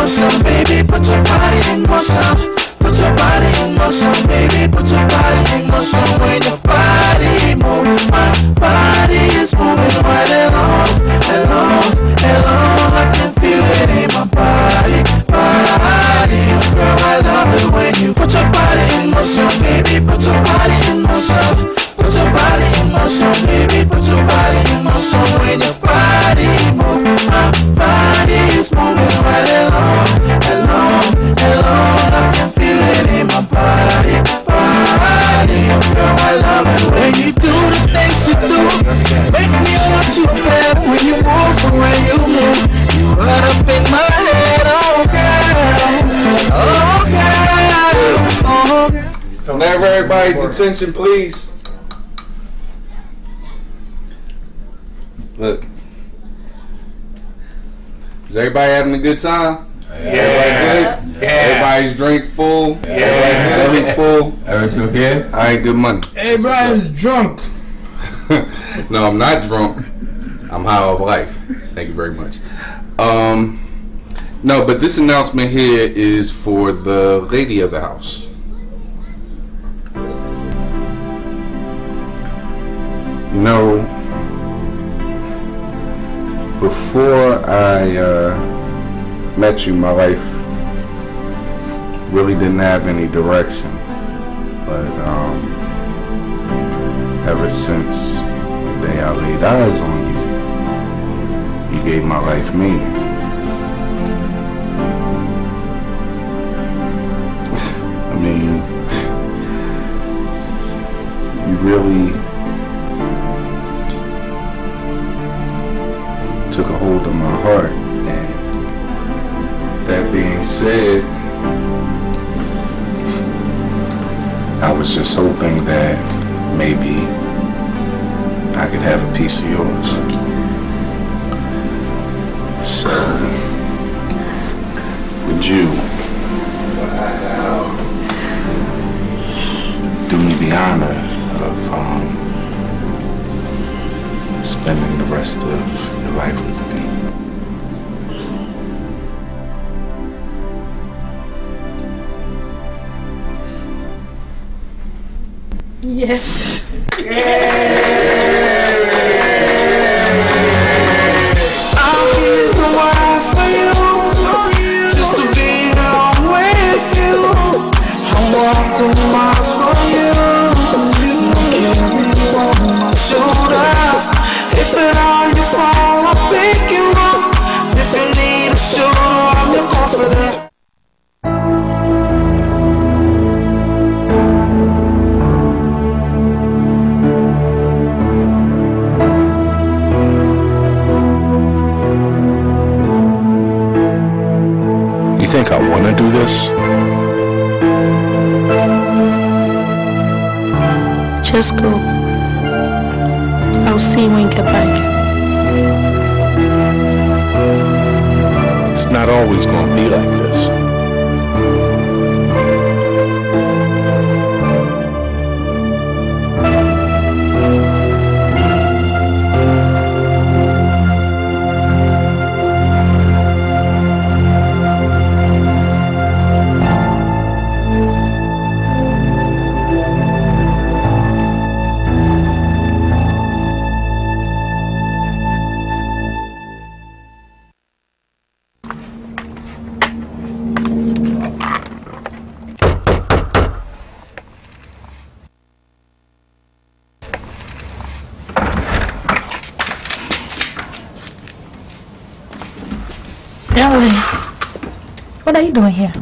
Motion, baby. Put your body in motion. Put your body in motion, baby. Put your body in motion. When your body moves, my body is moving right along, along, along. I can feel it in my body, body. Girl, I love it when you put your body in motion, baby. Put your body in motion. Put your body in motion, baby. Put your body in motion. When your body moves, my body is moving attention, please? Look. Is everybody having a good time? Everybody good? Everybody's drink full? Everybody good? full? Everything okay? Alright, good money. Everybody's drunk. no, I'm not drunk. I'm high off life. Thank you very much. Um, no, but this announcement here is for the lady of the house. You know, before I uh, met you, my life really didn't have any direction. But um, ever since the day I laid eyes on you, you gave my life meaning. I mean, you really took a hold of my heart. And that being said, I was just hoping that maybe I could have a piece of yours. So, would you do me the honor of um, spending the rest of your life with me. Yes. I'll think I want to do this? Just go. I'll see you when you get back. It's not always going to be like this. Are you doing here?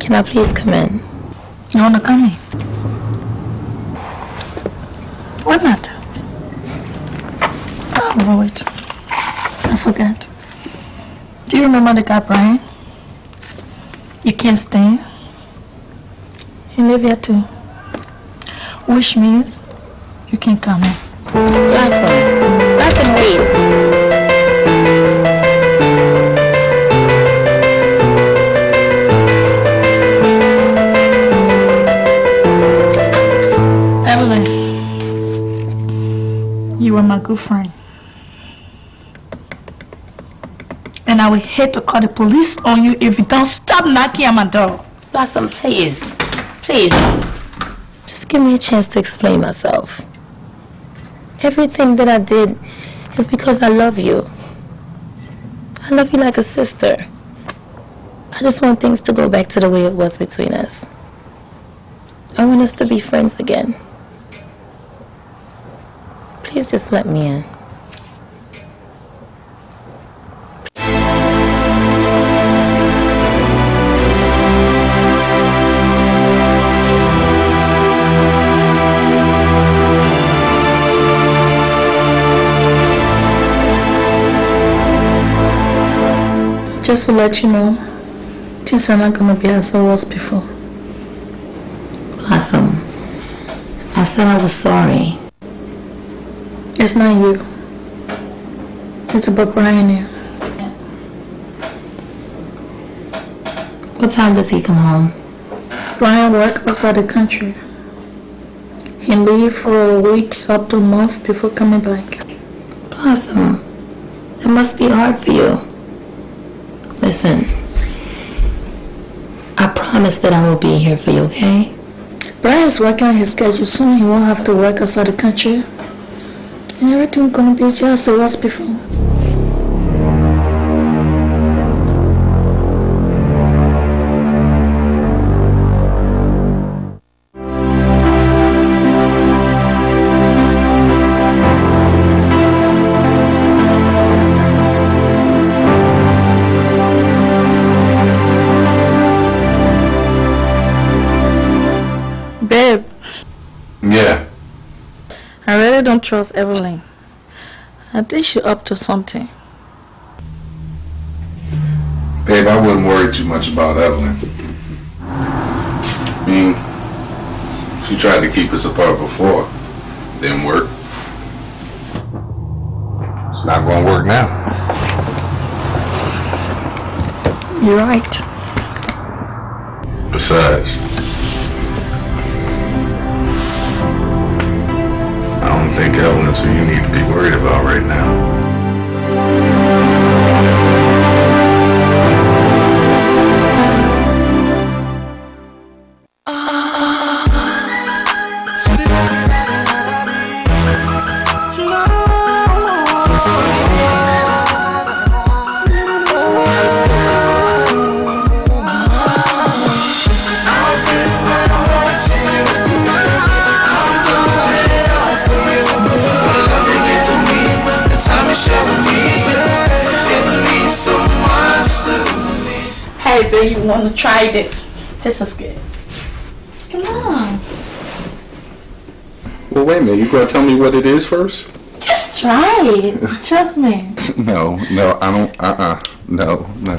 Can I please come in? You wanna come in? Why not? Oh, wait. I forgot. Do you remember the guy Brian? You can't stand. He live here too. Which means you can come in. Blossom. Blossom, wait. Good friend. And I will hate to call the police on you if you don't stop knocking at my door. Blossom, please. Please. Just give me a chance to explain myself. Everything that I did is because I love you. I love you like a sister. I just want things to go back to the way it was between us. I want us to be friends again. Please just let me in. Just to let you know, things are not gonna be as it was before. Blossom, I said I was sorry. It's not you. It's about Brian here. What time does he come home? Brian works outside the country. He leaves for weeks up to a month before coming back. Blossom, um, that must be hard for you. Listen, I promise that I will be here for you, okay? Brian's working on his schedule. Soon he won't have to work outside the country. Everything gonna be just as it was before. Babe, Yeah. I really don't trust Evelyn. I think she up to something. Babe, I wouldn't worry too much about Evelyn. I mean, she tried to keep us apart before. Didn't work. It's not gonna work now. You're right. Besides, Evelyn's who you need to be worried about right now. Try this? This is good. Come on. Well, wait a minute. You gonna tell me what it is first? Just try it. Trust me. No, no, I don't. Uh, uh no, no.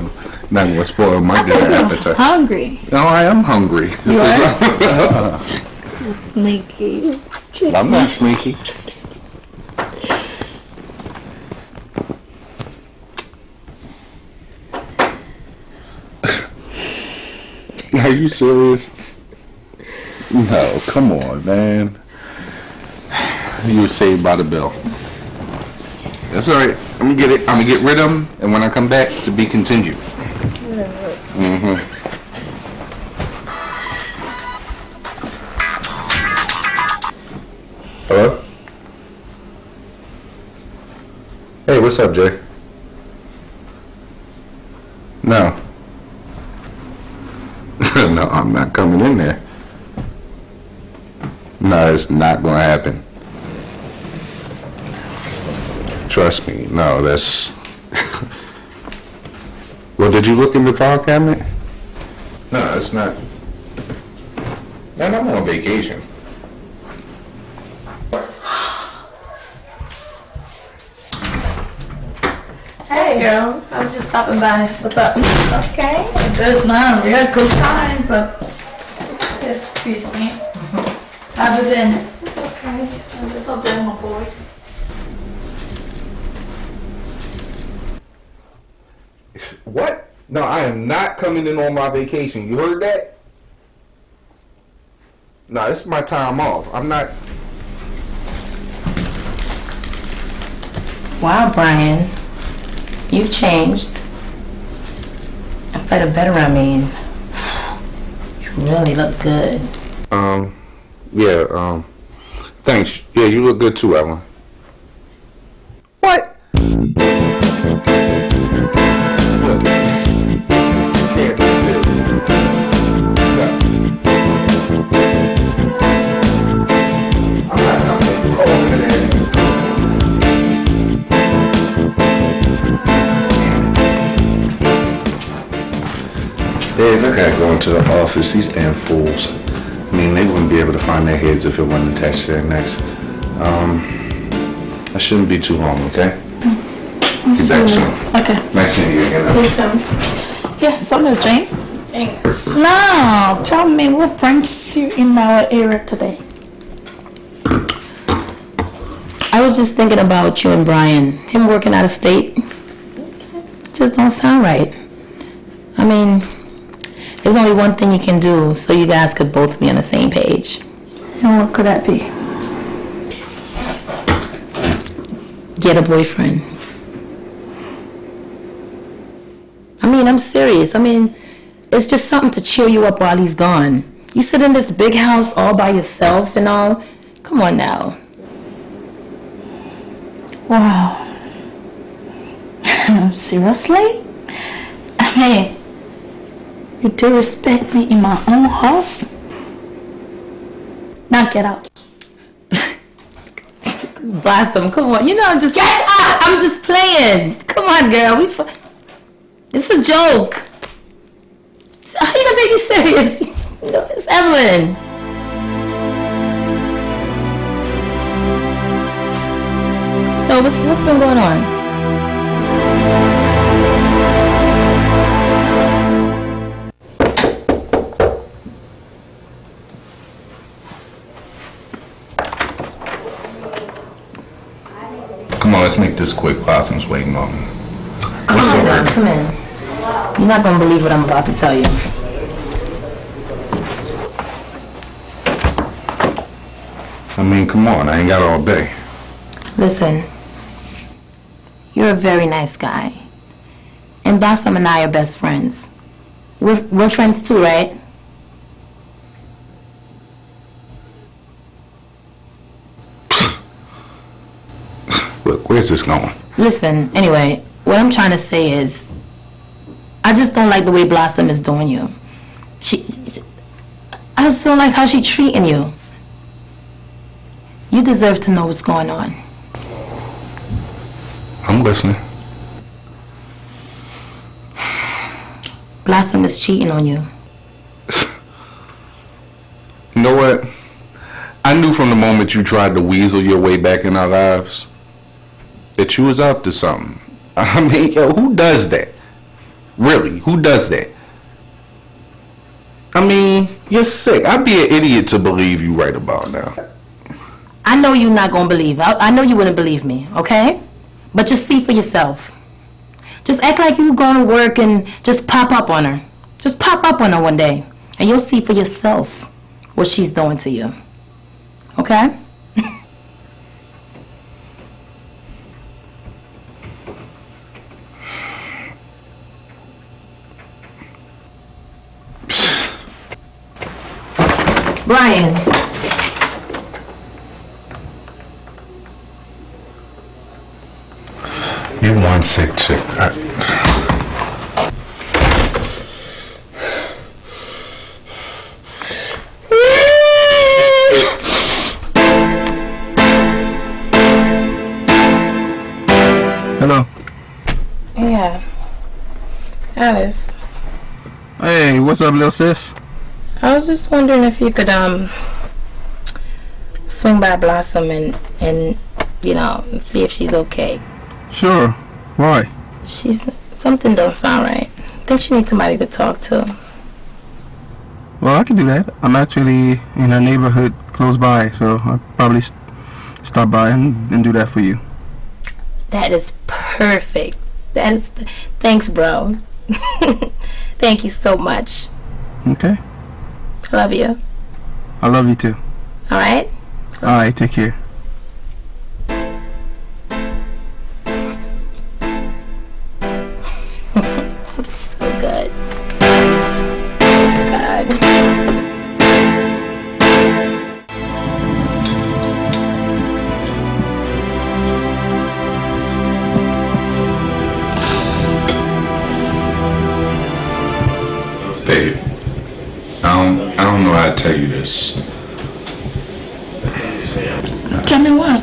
Not gonna spoil my good appetite. Hungry. No, I am hungry. You are? You're sneaky. I'm not sneaky. Are you serious? No, come on, man. You were saved by the bell. That's all right. I'm gonna get it. I'm gonna get rid of them, and when I come back, to be continued. Mm-hmm. Hello? Hey, what's up, Jay? No. no, I'm not coming in there. No, it's not gonna happen. Trust me, no, that's... well, did you look in the file cabinet? No, it's not. Man, I'm on vacation. Hey, girl. I was just stopping by. What's up? Okay. It's not a real good time, but it's, it's decent. Other than it's okay. I'm just out there, my boy. What? No, I am not coming in on my vacation. You heard that? No, this is my time off. I'm not. Wow, Brian. You've changed. The better, I mean. You really look good. Um, yeah, um, thanks. Yeah, you look good too, Evelyn. Dave, I gotta the office. These damn fools. I mean, they wouldn't be able to find their heads if it wasn't attached to their necks. Um, I shouldn't be too long, okay? Be back soon. Okay. Nice seeing you again. Please come. Yeah, something, Jane. Thanks. Now, tell me what brings you in our area today? I was just thinking about you and Brian. Him working out of state. Just don't sound right. I mean, there's only one thing you can do so you guys could both be on the same page. And what could that be? Get a boyfriend. I mean, I'm serious. I mean, it's just something to cheer you up while he's gone. You sit in this big house all by yourself and all. Come on now. Wow. Seriously? I mean, you do respect me in my own house? Now get out. Blossom, come on. You know, I'm just get up. I'm just playing. Come on, girl. We. It's a joke. How you gonna take me serious? No, it's Evelyn. So what's what's been going on? Let's make this quick. Blossom's waiting on me. Come on. Come in. You're not gonna believe what I'm about to tell you. I mean, come on, I ain't got all day. Listen, you're a very nice guy. And Blossom and I are best friends. We're, we're friends too, right? Where's this going? Listen, anyway, what I'm trying to say is, I just don't like the way Blossom is doing you. She, I just don't like how she's treating you. You deserve to know what's going on. I'm listening. Blossom is cheating on you. You know what? I knew from the moment you tried to weasel your way back in our lives that you was up to something. I mean, yo, who does that? Really, who does that? I mean, you're sick. I'd be an idiot to believe you right about now. I know you're not gonna believe. I, I know you wouldn't believe me, okay? But just see for yourself. Just act like you're going to work and just pop up on her. Just pop up on her one day, and you'll see for yourself what she's doing to you. Okay? Brian. You one sick chick. Uh, I, Hello. Yeah. Alice, Hey, what's up, little sis? I was just wondering if you could um swing by Blossom and and you know see if she's okay. Sure. Why? She's something don't sound right. I think she needs somebody to talk to. Well, I can do that. I'm actually in her neighborhood close by, so I'll probably s- stop by and, and do that for you. That is perfect. That is thanks, bro. Thank you so much. Okay. I love you. I love you too. All right. All right, take care. I don't know how to tell you this. Tell me what?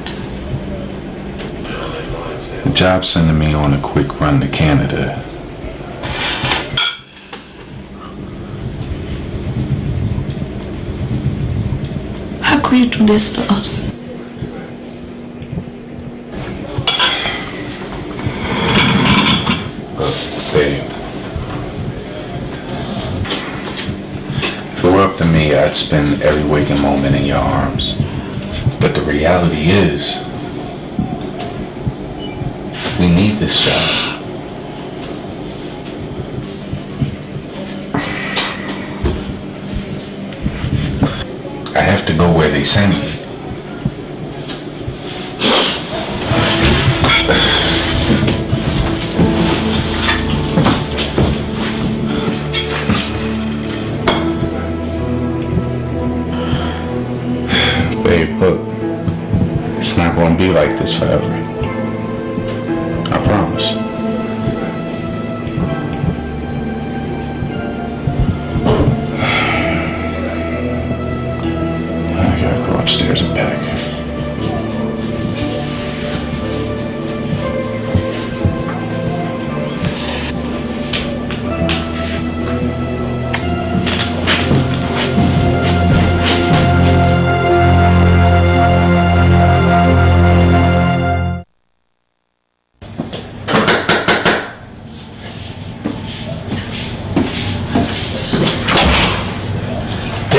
The job's sending me on a quick run to Canada. How could you do this to us? Look, babe. If it were I'd spend every waking moment in your arms. But the reality is, we need this job. I have to go where they send me. Forever.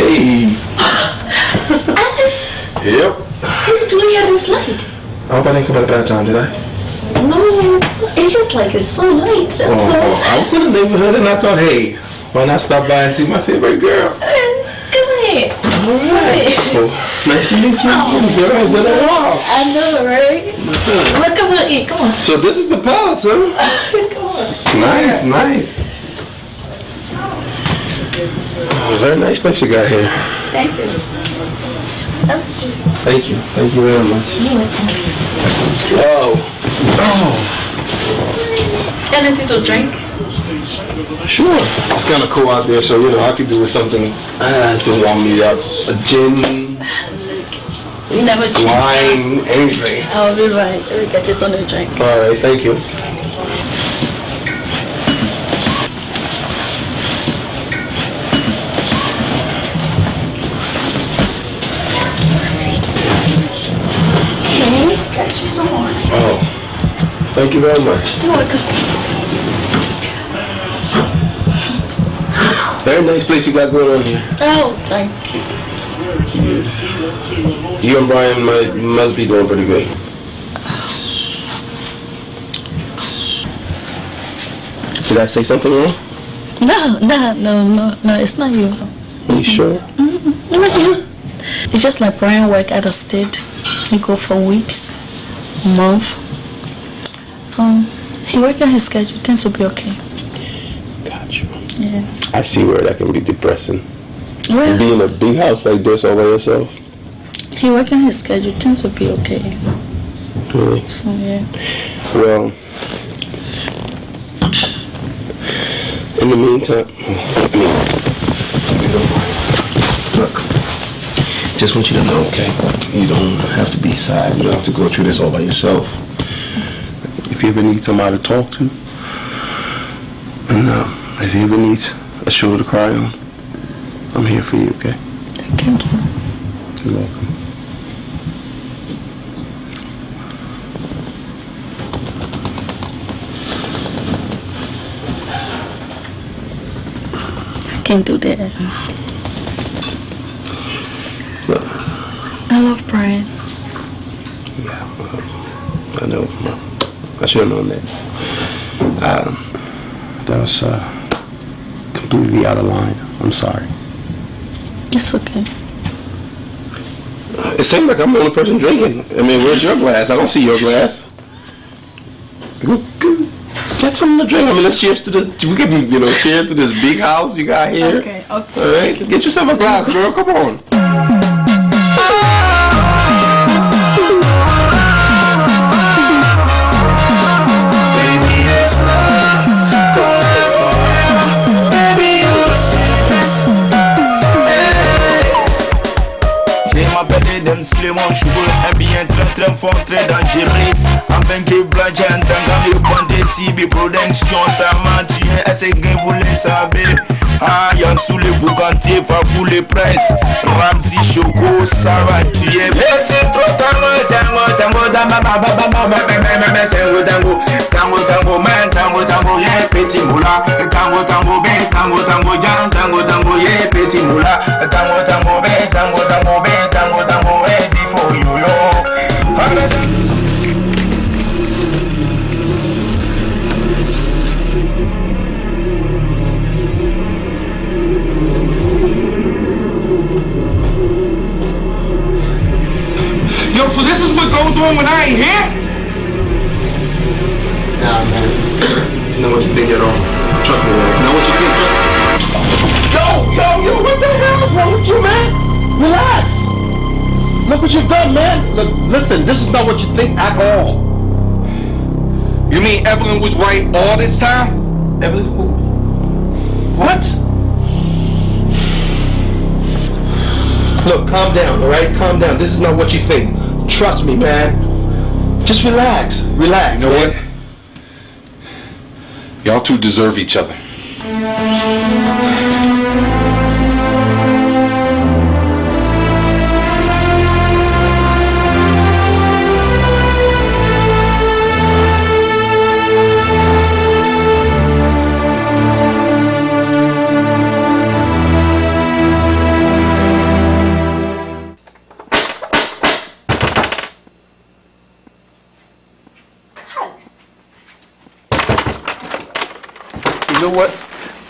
Hey. Alice, Yep. what are you doing here this late? I hope I didn't come at a bad time, did I? No, it's just like it's so late. That's Oh, all. I was in the neighborhood and I thought, hey, why not stop by and see my favorite girl? Uh, come here. So, oh, Nice to meet you. Oh, girl, been a while. I know, right? Uh-huh. Look, come on. Come on. So this is the palace, huh? Nice, nice. Oh, very nice place you got here. Thank you. Sweet. Thank you. Thank you very much. You welcome. Whoa. Oh, Anything to drink? sure. It's kind of cool out there, so you know I could do with something uh, to warm me up. A gin, You never drink. wine, anything. I'll be right. Let me get you something to drink. All right, thank you. Thank you very much. You're welcome. Very nice place you got going on here. Oh, thank you. You and Brian might, must be doing pretty good. Did I say something wrong? No, no, no, no, no, it's not you. Are you sure? Mm-hmm. Not you. It's just like Brian work at a state. He go for weeks, month. Um, he work on his schedule. Things will be okay. Got you. Yeah. I see where that can be depressing. Well, Being in a big house like this all by yourself. he work on his schedule. Things will be okay. Really? So yeah. Well, in the meantime, I mean, if you don't mind, look, just want you to know, okay? You don't have to be sad. You don't have to go through this all by yourself. If you ever need somebody to talk to, and uh, if you ever need a shoulder to cry on, I'm here for you, okay? Thank you. You're welcome. I can't do that. I love Brian. Yeah, I know. I should have known that. Um, that was uh, completely out of line. I'm sorry. It's okay. It seems like I'm the only person drinking. I mean, where's your glass? I don't see your glass. Go- go- Get something to drink. I mean, let's cheers to this. We can, you know, cheer to this big house you got here. Okay, okay. All right, get yourself a glass, girl. Come on. Adams Clément Choubeau est bien très très fort, très dangereux. Invaincu Blanche, Ntangami, Bonte, vous le savez? Ah, Yansou, le Bougantier, Fabou, le Prince Ramsey, Choco, ça va tuer. Mais c'est trop tango, tango, tango, dama, tango, tango. Tango, tango, man, tango, tango, yeah, petit moula. Tango, tango, tango, tango, jan, tango, tango, yeah, petit moula. Tango, tango, tango, tango, tango what goes on when I ain't here? Nah, man. It's not what you think at all. Trust me, man. It's not what you think. Yo, yo, yo, what the hell is wrong with you, man? Relax. Look what you've done, man. Look, listen, this is not what you think at all. You mean Evelyn was right all this time? Evelyn who? What? Look, calm down, all right? Calm down. This is not what you think. Trust me, man. Just relax. Relax. You know man. what? Y'all two deserve each other.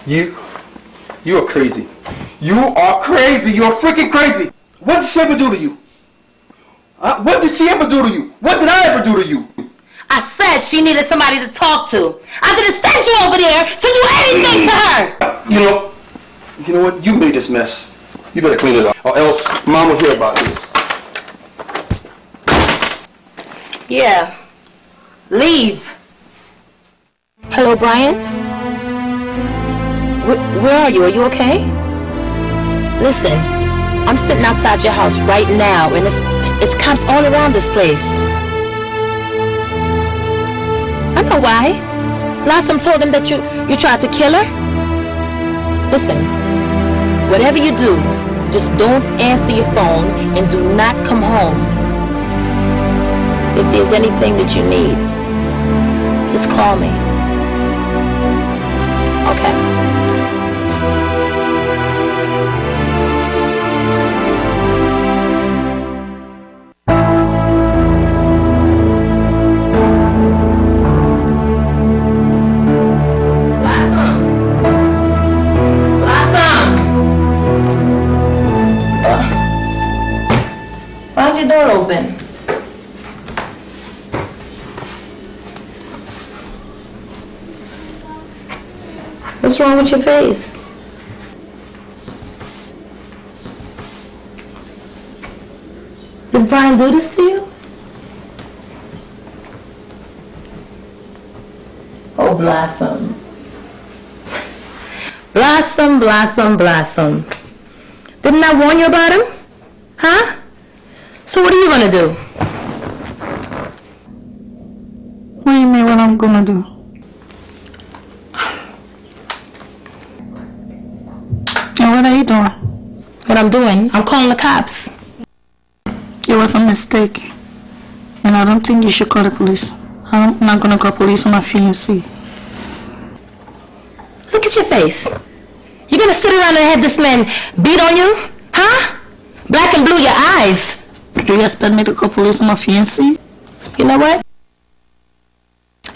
You, you are crazy. You are crazy. You're freaking crazy. What did she ever do to you? Uh, what did she ever do to you? What did I ever do to you? I said she needed somebody to talk to. I didn't send you over there to do anything to her. You know, you know what? You made this mess. You better clean it up, or else Mom will hear about this. Yeah. Leave. Hello, Brian? Wh- where are you? Are you okay? Listen, I'm sitting outside your house right now, and it's, it's cops all around this place. I know why. Blossom told him that you, you tried to kill her. Listen, whatever you do, just don't answer your phone and do not come home. If there's anything that you need, just call me. Okay. With your face? Did Brian do this to you? Oh, Blossom. Blossom, Blossom, Blossom. Didn't I warn you about him? Huh? So what are you gonna do? What do you mean what I'm gonna do? What are you doing? What I'm doing? I'm calling the cops. It was a mistake. And I don't think you should call the police. I'm not gonna call police on my fiancé. Look at your face. You gonna sit around and have this man beat on you? Huh? Black and blue your eyes. Do you expect me to call police on my fiancé? You know what?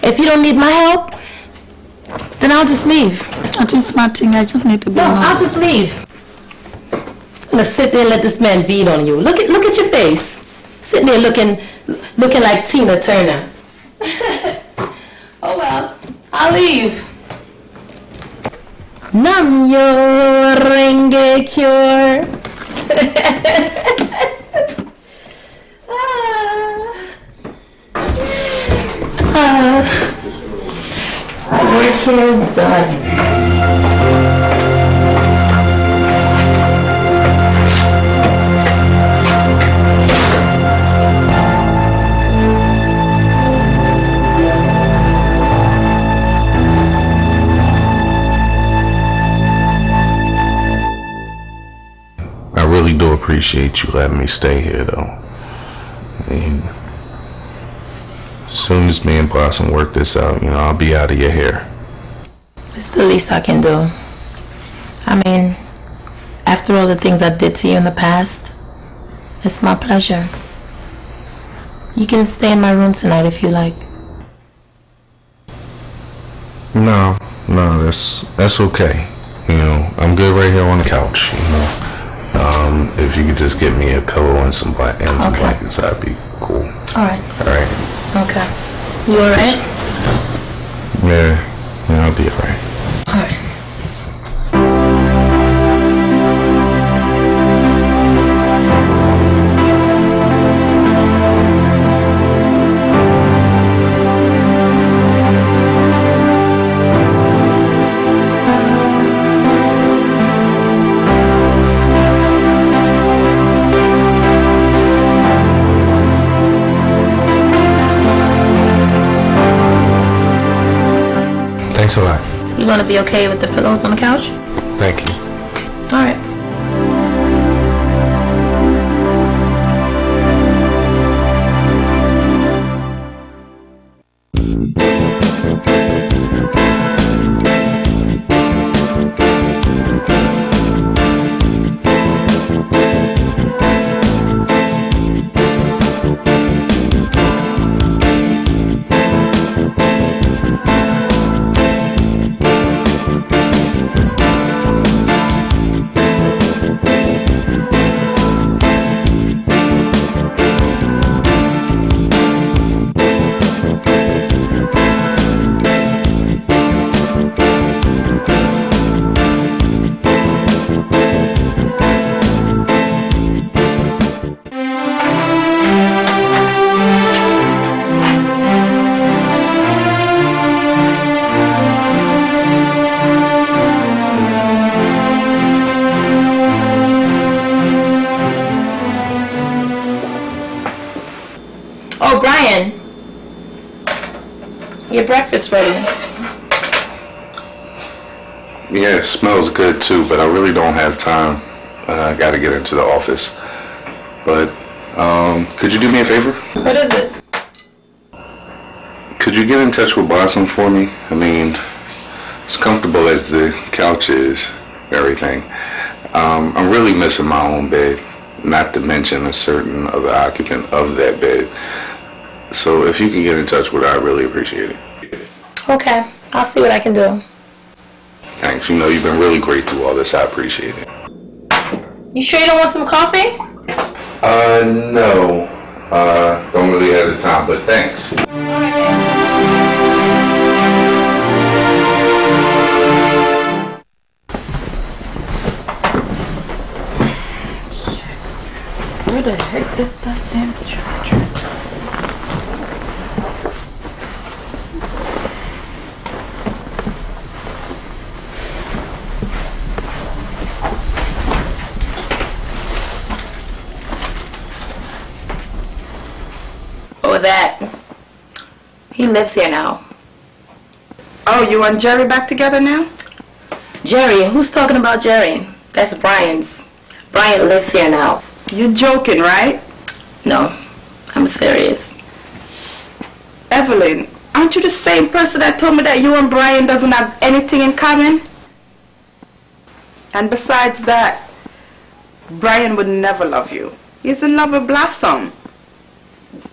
If you don't need my help, then I'll just leave. I think my thing. I just need to be No. I'll just leave. I'm gonna sit there and let this man beat on you. Look at look at your face. Sitting there looking looking like Tina Turner. oh well, I'll leave. Nam myoho renge kyo. Ah. My I really do appreciate you letting me stay here, though. Mean, as soon as me and Blossom work this out, you know, I'll be out of your hair. It's the least I can do. I mean, after all the things I did to you in the past, it's my pleasure. You can stay in my room tonight if you like. No, no, that's that's okay. You know, I'm good right here on the couch. You know, um, if you could just get me a pillow and some bla- and some Okay. blankets, that'd be cool. All right. All right. Okay. You all right? Yeah, be all Be okay with the pillows on the couch? Thank you. Breakfast ready. Yeah, it smells good too, but I really don't have time. Uh, I gotta get into the office. But, um, could you do me a favor? What is it? Could you get in touch with Blossom for me? I mean, as comfortable as the couch is, everything. Um, I'm really missing my own bed, not to mention a certain other occupant of that bed. So if you can get in touch with her, I really appreciate it. Okay, I'll see what I can do. Thanks. You know, you've been really great through all this. I appreciate it. You sure you don't want some coffee? Uh, no. Uh, don't really have the time, but thanks. He lives here now. Oh, you and Jerry back together now? Jerry? Who's talking about Jerry? That's Brian's. Brian lives here now. You're joking, right? No, I'm serious. Evelyn, aren't you the same person that told me that you and Brian doesn't have anything in common? And besides that, Brian would never love you. He's in love with Blossom.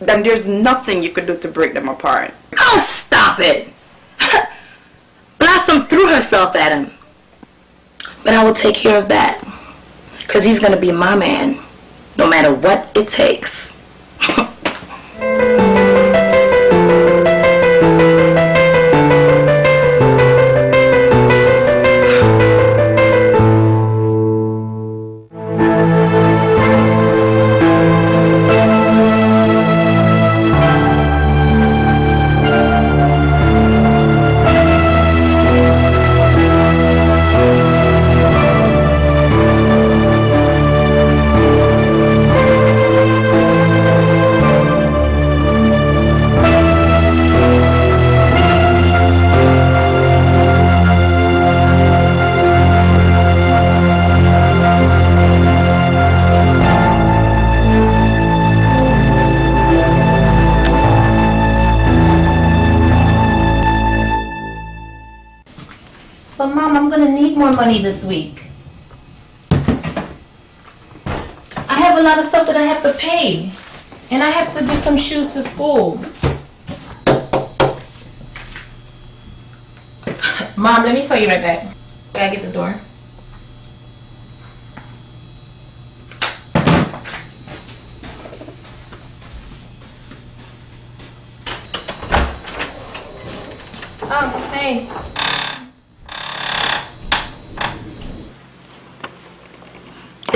Then there's nothing you could do to break them apart. Oh, stop it! Blossom threw herself at him. But I will take care of that. Because he's going to be my man, no matter what it takes.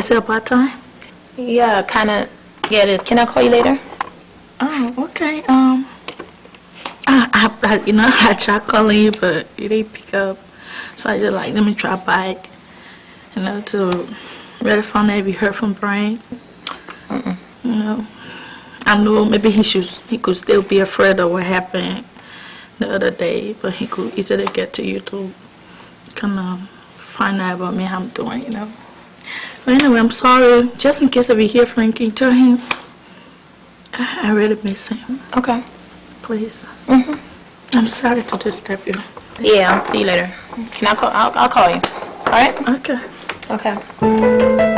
Is it about time? Yeah, kind of. Yeah, it is. Can I call you later? Oh, okay. Um, I, I, I, you know, I tried calling you, but you didn't pick up. So I just like, let me try back, you know, to really find out if you heard from Brian. You know, I knew maybe he should, he could still be afraid of what happened the other day, but he could easily get to you to kind of find out about me, how I'm doing, you know. But anyway, I'm sorry. Just in case if you hear Frankie, tell him I, I really miss him. Okay. Please. Mm-hmm. I'm sorry to disturb you. Yeah, I'll see you later. Can I call? I'll, I'll call you. All right? Okay. Okay.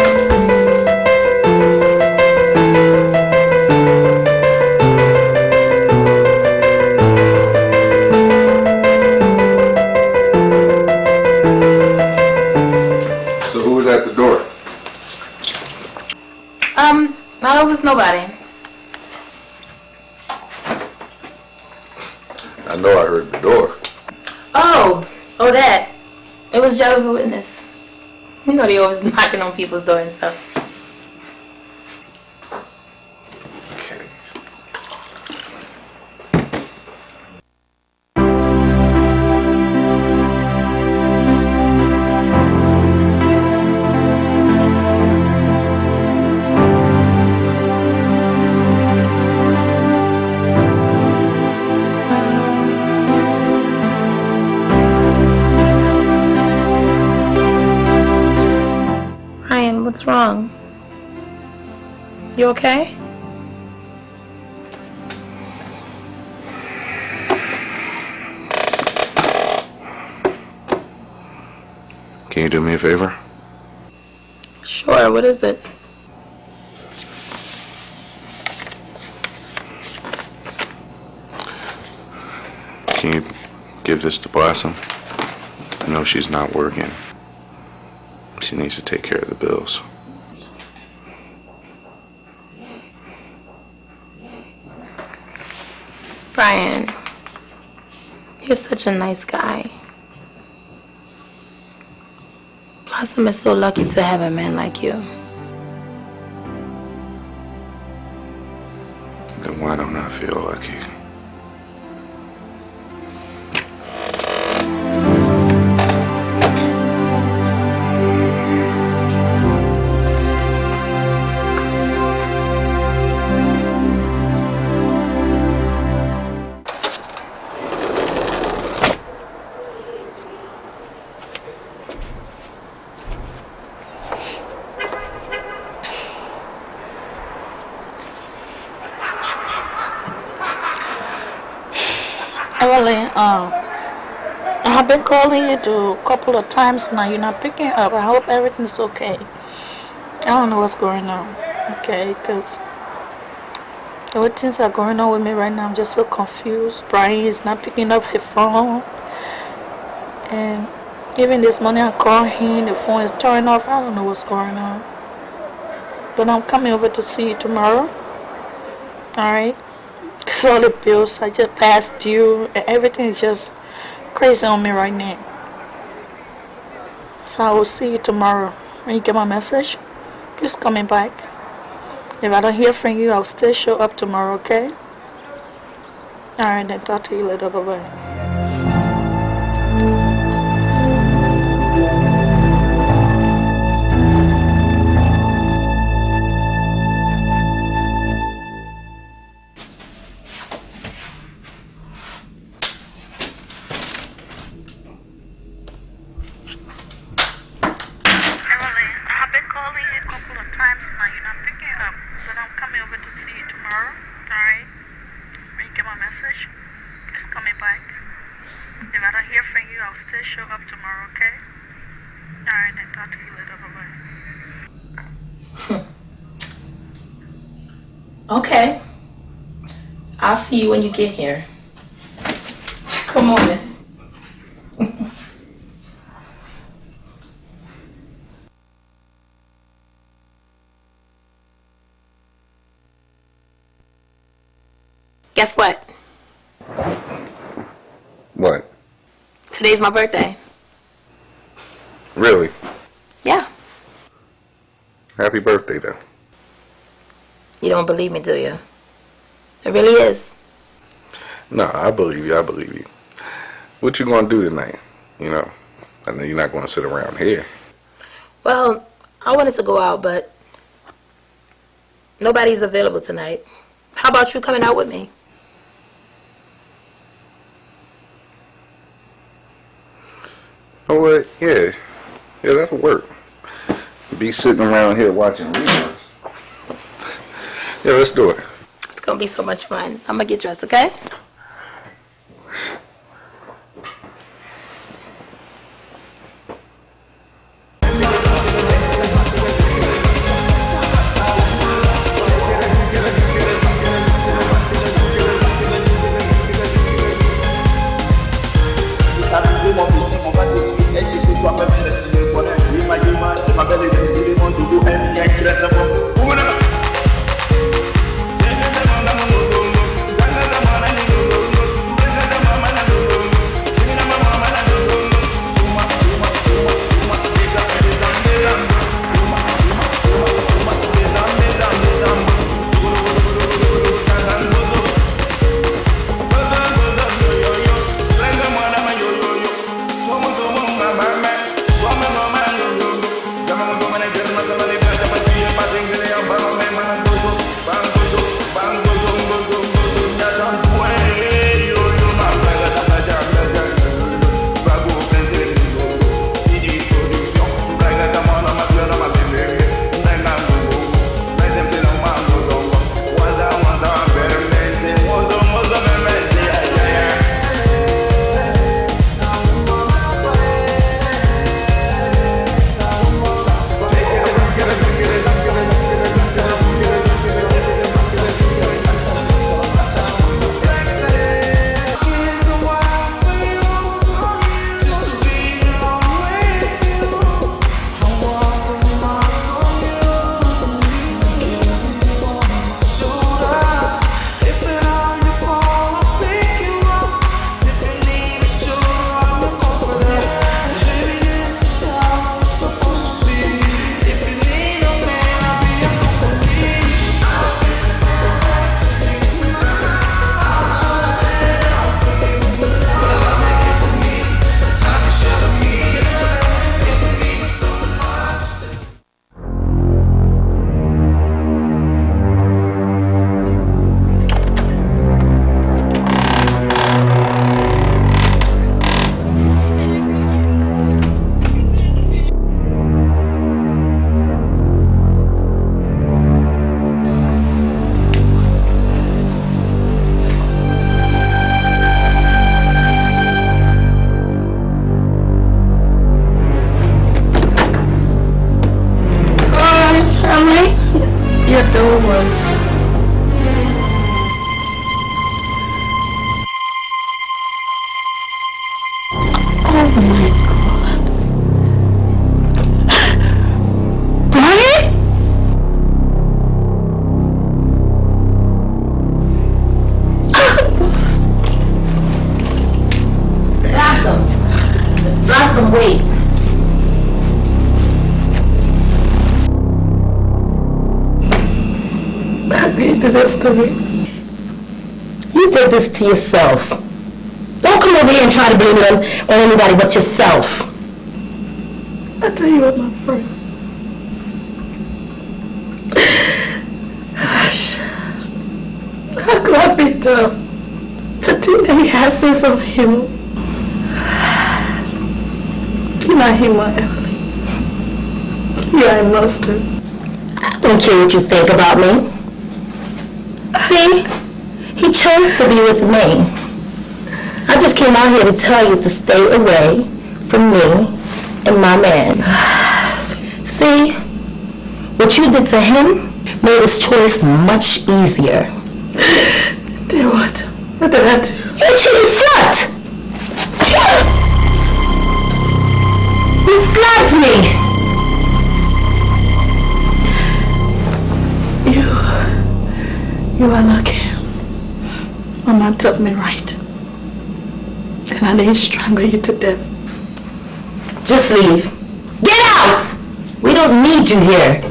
Know always knocking on people's door and stuff. What's wrong? You okay? Can you do me a favor? Sure, what is it? Can you give this to Blossom? I know she's not working. She needs to take care of the bills. Brian, you're such a nice guy. Blossom is so lucky to have a man like you. Then why don't I feel lucky? Calling you to a couple of times now. You're not picking up. I hope everything's okay. I don't know what's going on, okay? Because way things are going on with me right now, I'm just so confused. Brian is not picking up his phone. And even this morning I called him, the phone is turning off. I don't know what's going on. But I'm coming over to see you tomorrow. Alright? Because all the bills I just passed due and everything is just crazy on me right now. So I will see you tomorrow. When you get my message, please me back. If I don't hear from you, I'll still show up tomorrow, okay? Alright, then talk to you later. Bye see you when you get here. Come on. then. Guess what? What? Today's my birthday. Really? Yeah. Happy birthday, then. You don't believe me, do you? It really is. No, I believe you. I believe you. What you gonna do tonight? You know, I know you're not gonna sit around here. Well, I wanted to go out, but nobody's available tonight. How about you coming out with me? Oh, what? Yeah, yeah, that'll work. Be sitting around here watching reruns. Yeah, let's do it. Gonna be so much fun. I'm gonna get dressed, okay? Baby this to me. You did this to yourself. Don't come over here and try to blame it on, on anybody but yourself. I tell you what, my friend. Gosh. How could I be dumb to think that he has sense of humor? You're not him, my Evelyn. You are a monster. I don't care what you think about me. See? He chose to be with me. I just came out here to tell you to stay away from me and my man. See? What you did to him made his choice much easier. Dear what? What did I do? Told me right. And I didn't strangle you to death. Just leave. Get out! We don't need you here.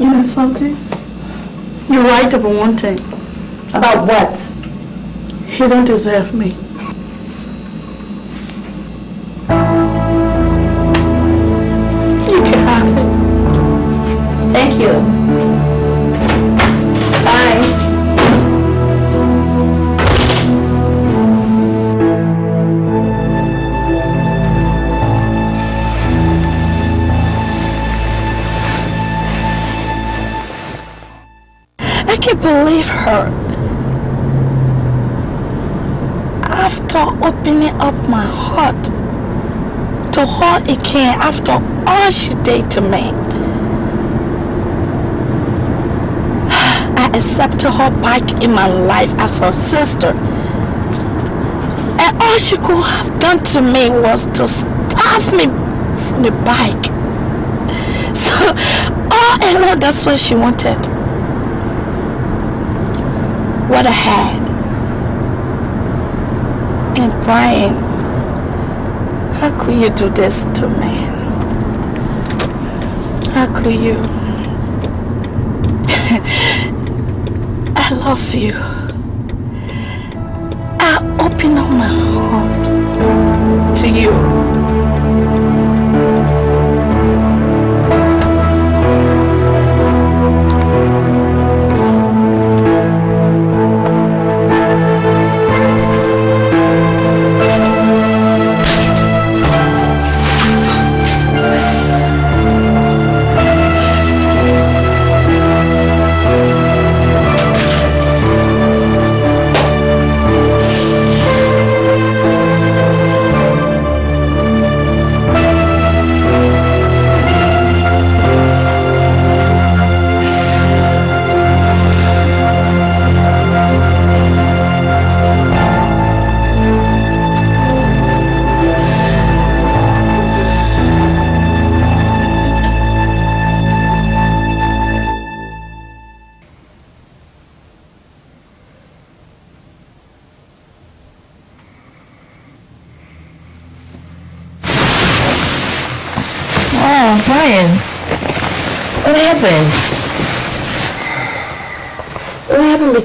You know something? You're right about one thing. About what? He don't deserve me. After all she did to me, I accepted her back in my life as her sister. And all she could have done to me was to stab me from the bike. So, all along, that's what she wanted what I had. And Brian, could you do this to me? How could you? I love you. I open up my heart to you.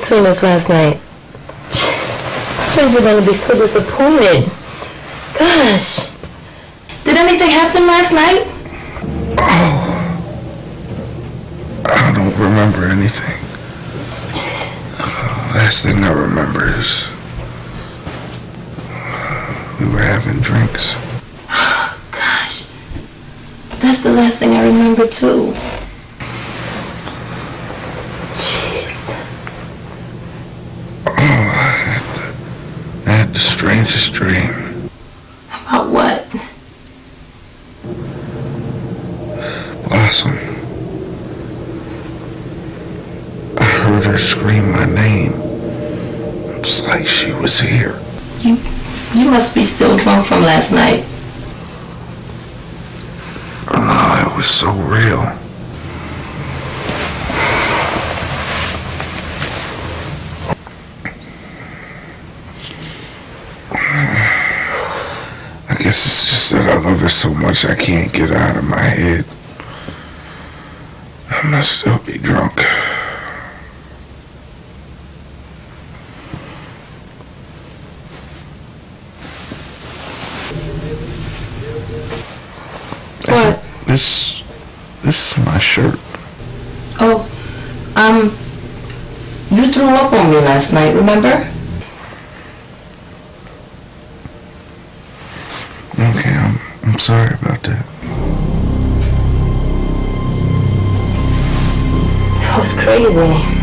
Between us last night? My Friends are gonna be so disappointed. Gosh. Did anything happen last night? I don't remember anything. Last thing I remember is we were having drinks. Gosh. That's the last thing I remember too. Jeez. Oh, I had the, I had the strangest dream. About what? heard her scream my name. It's like she was here. You, you must be still drunk from last night. Oh, it was so real. I guess it's just that I love her so much I can't get out of my head. I must still be drunk. What? This, this is my shirt. Oh, um, you threw up on me last night, remember? Okay, I'm, I'm sorry about that. That was crazy.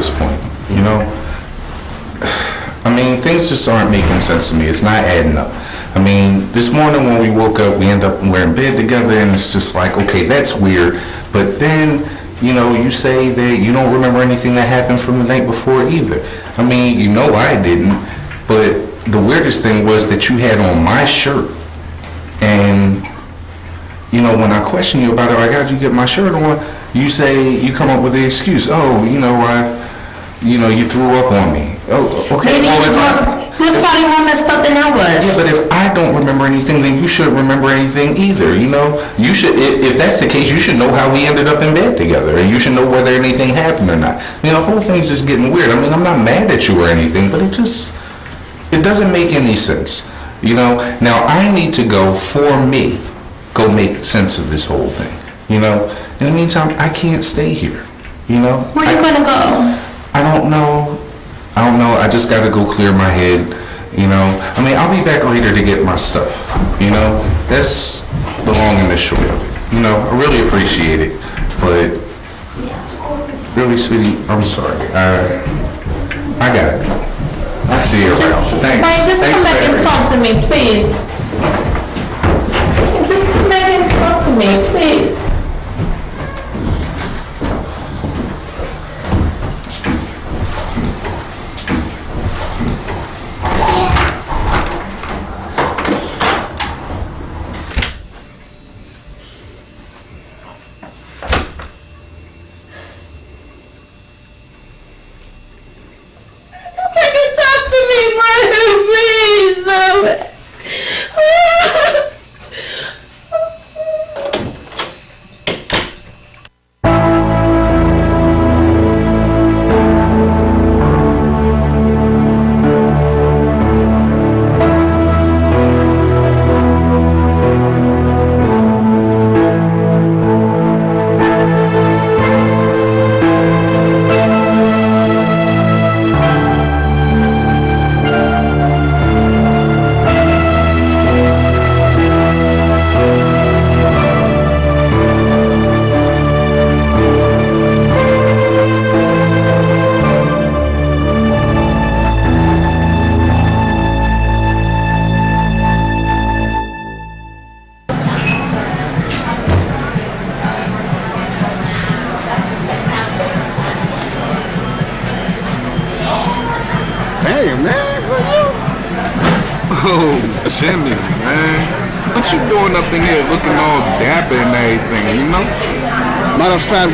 This point, you know? I mean, things just aren't making sense to me. It's not adding up. I mean, this morning when we woke up, we end up we're in bed together, and it's just like, okay, that's weird. But then, you know, you say that you don't remember anything that happened from the night before either. I mean, you know I didn't. But the weirdest thing was that you had on my shirt, and you know, when I question you about it, I got you get my shirt on. You say you come up with the excuse. Oh, you know, I, you know, you threw up on me. Oh, okay. Maybe well, he was, if I- more, he was probably more messed up than I was. yeah, but if I don't remember anything, then you shouldn't remember anything either. You know, you should. If, if that's the case, you should know how we ended up in bed together, and you should know whether anything happened or not. I mean, the whole thing's just getting weird. I mean, I'm not mad at you or anything, but it just, it doesn't make any sense. You know. Now I need to go for me, go make sense of this whole thing. You know. In the meantime, I can't stay here. You know. Where are you gonna go? I don't know. I don't know. I just got to go clear my head. You know. I mean, I'll be back later to get my stuff. You know. That's the long and the short of it. You know. I really appreciate it, but really, sweetie, I'm sorry. I I got it. I'll see you around. Thanks. Brian, just Thanks come back and talk to me, please. Just come back and talk to me, please.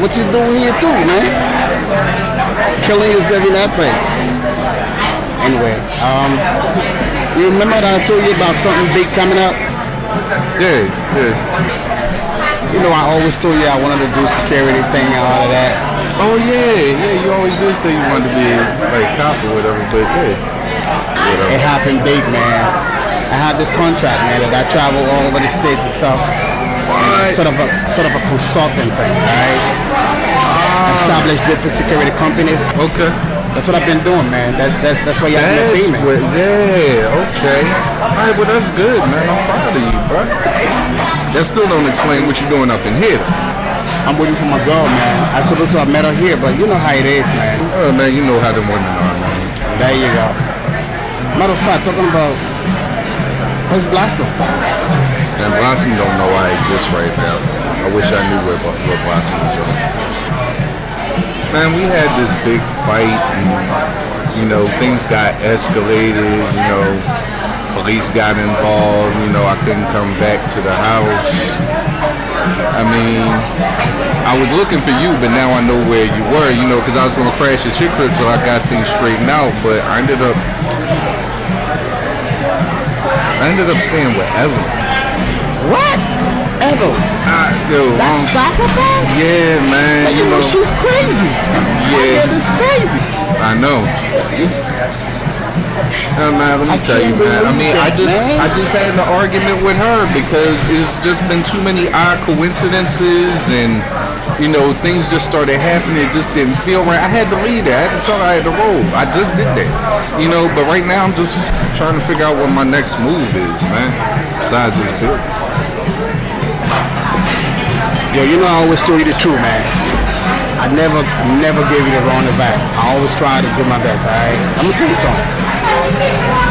What you doing here too, man? Killing yourself in that way. Anyway, um, you remember that I told you about something big coming up? Yeah, yeah. You know, I always told you I wanted to do security thing and all of that. Oh yeah, yeah. You always did say you wanted to be like cop or whatever, but yeah. It happened big, man. I had this contract, man, that I travel all over the states and stuff. Sort of a sort of a consultant thing, right? Um, I establish different security companies. Okay. That's what I've been doing, man. That, that that's why y'all gonna That's see me. what- yeah, okay. All right, well, that's good, man. I'm proud of you, bro. That still don't explain what you're doing up in here. I'm waiting for my girl, man. I supposed to have met her here, but you know how it is, man. Oh, man, you know how them women are, man. There you go. Matter of fact, talking about where's Blossom? And Blossom don't know I exist right now. I wish I knew where, where Blossom was at. Man, we had this big fight and, you know, things got escalated, you know, police got involved, you know, I couldn't come back to the house. I mean, I was looking for you, but now I know where you were, you know, because I was going to crash the chick crib till I got things straightened out, but I ended up, I ended up staying with Evelyn. What? Uh, yo, That um, psychopath? Yeah, man. You know she's crazy. Yeah. My is crazy. I know. Uh, man, let me tell you, man. I mean, I just, I just had an argument with her because it's just been too many odd coincidences, and you know, things just started happening. It just didn't feel right. I had to leave that. I had to tell her I had to roll. I just did that, you know. But right now, I'm just trying to figure out what my next move is, man. Besides this bill. Yo, you know I always tell you the truth, man. I never, never gave you the wrong advice. I always try to do my best, alright? I'm gonna tell you something.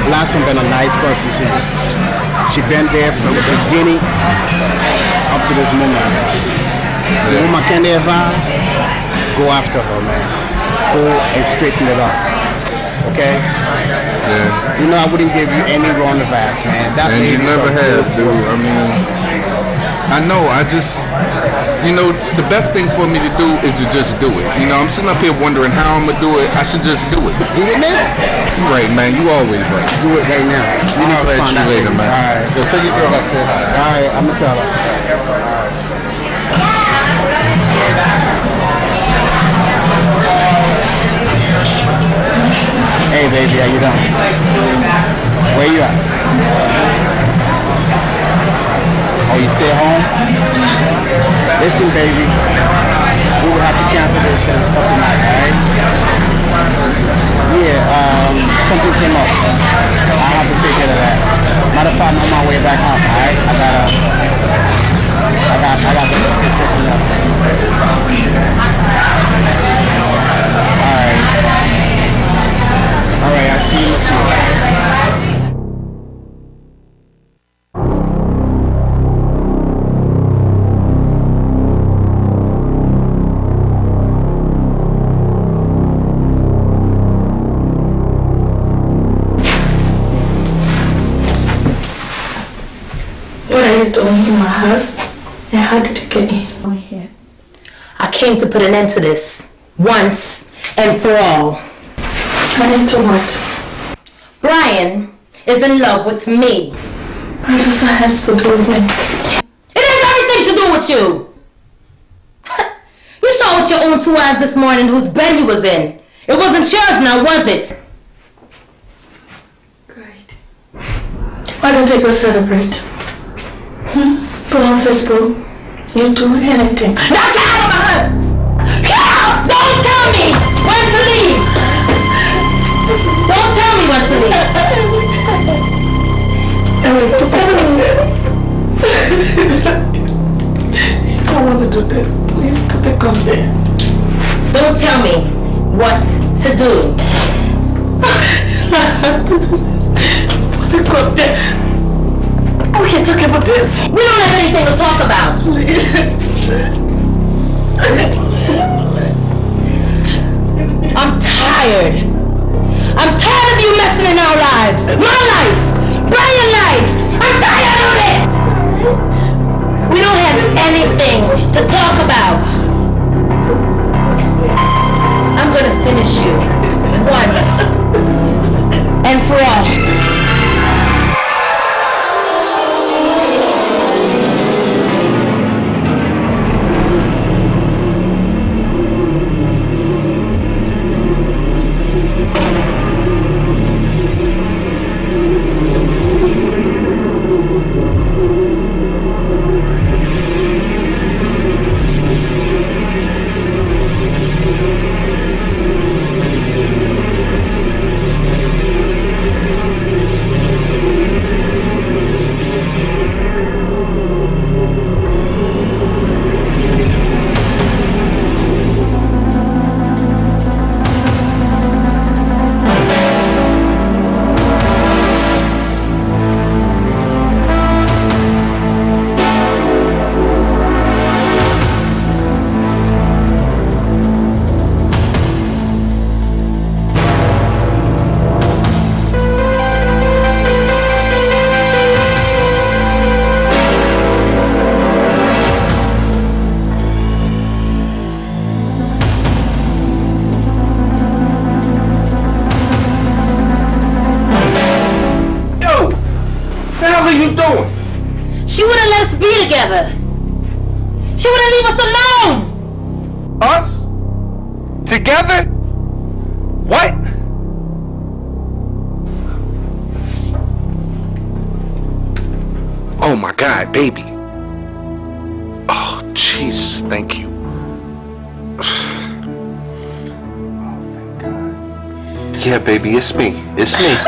Blossom been a nice person to you. She been there from the beginning up to this moment. The woman can advise, go after her, man. Go and straighten it up. Okay? Yeah. You know I wouldn't give you any wrong advice, man. That and you never have, dude. I mean, I know. I just, you know, the best thing for me to do is to just do it. You know, I'm sitting up here wondering how I'm gonna do it. I should just do it. Just do it now. You right, man. You always right. Do it right now. You need I'll to find you out later, later. man. All right. So tell your girl I said hi. All right, I'm gonna tell her. Hey, baby, how you doing? Where you at? Oh, you stay home? Listen, baby, we will have to cancel this for, for tonight, alright? Yeah, um, something came up. I have to take care of that. Matter of fact, I'm on my way back home, alright? I gotta, I got, I got this straightened up. Alright. Alright, I'll see you in a few. What are you doing in my house? And how did you get in? Here. I came to put an end to this once and for all. And into what? Brian is in love with me. What does that have to do with me? It has everything to do with you. You saw with your own two eyes this morning whose bed he was in. It wasn't yours now, was it? Great. Why don't you go celebrate? Hmm? Put on Facebook. You do anything. Now get out of my house! Out! Don't tell me when to leave! Don't tell me when to leave! I want to do this. Please put the gun there. Don't tell me what to do. I have to do this. Put the gun there. We can talk about this. We don't have anything to talk about. I'm tired. I'm tired of you messing in our lives. My life. Brian life. I'm tired of it. We don't have anything to talk about. I'm gonna finish you once and for all.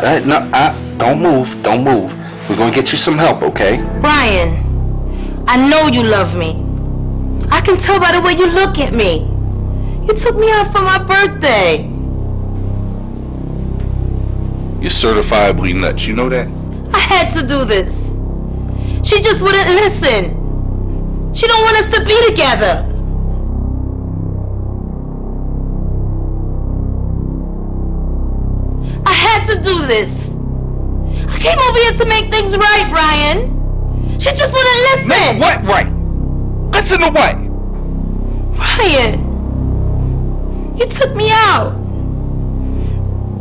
No, I, don't move. Don't move. We're gonna get you some help, okay? Brian, I know you love me. I can tell by the way you look at me. You took me out for my birthday. You're certifiably nuts. You know that? I had to do this. She just wouldn't listen. She don't want us to be together. Wouldn't listen. Make what right? Listen to what? Brian, you took me out.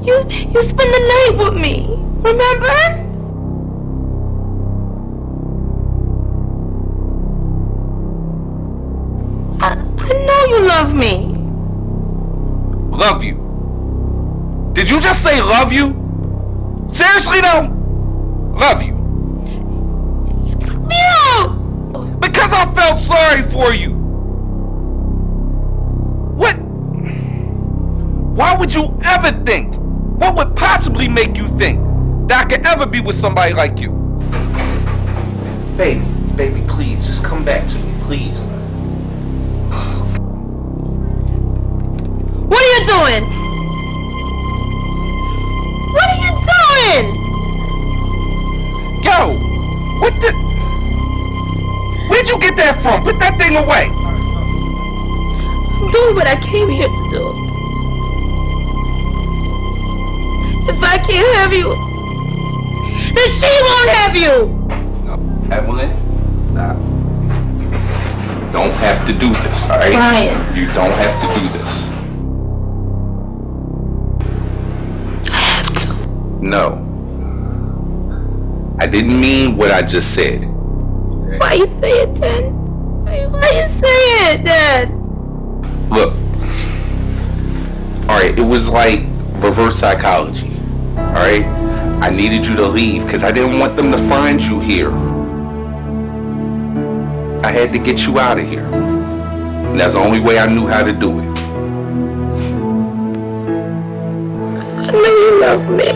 You you spent the night with me. Remember? With somebody like you? Baby, baby, please, just come back to me, please. What are you doing? What are you doing? Yo, what the? Where'd you get that from? Put that thing away. I'm doing what I came here to do. She won't have you. No, Evelyn, stop. You don't have to do this, alright? Brian. You don't have to do this. I have to. No. I didn't mean what I just said. Why you say it then? Why, why you say it then? Look. Alright, it was like reverse psychology. Alright? I needed you to leave because I didn't want them to find you here. I had to get you out of here. And that's the only way I knew how to do it. I know you love me.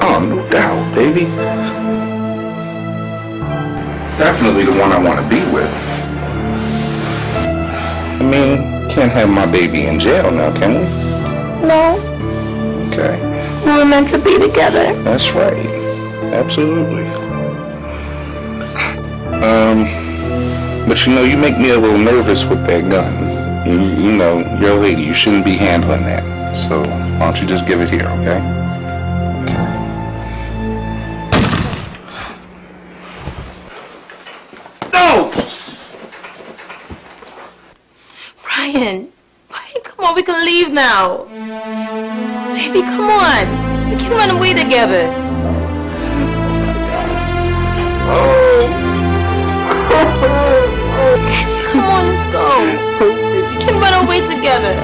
Oh, no doubt, baby. Definitely the one I want to be with. I mean, can't have my baby in jail now, can we? No, Okay. We were meant to be together. That's right. Absolutely. Um, but you know, you make me a little nervous with that gun. You, you know, you're a lady. You shouldn't be handling that. So why don't you just give it here, okay? Okay. No! Brian, Brian, come on, we can leave now. Baby, come on. We can run away together. Come on, let's go. We can run away together.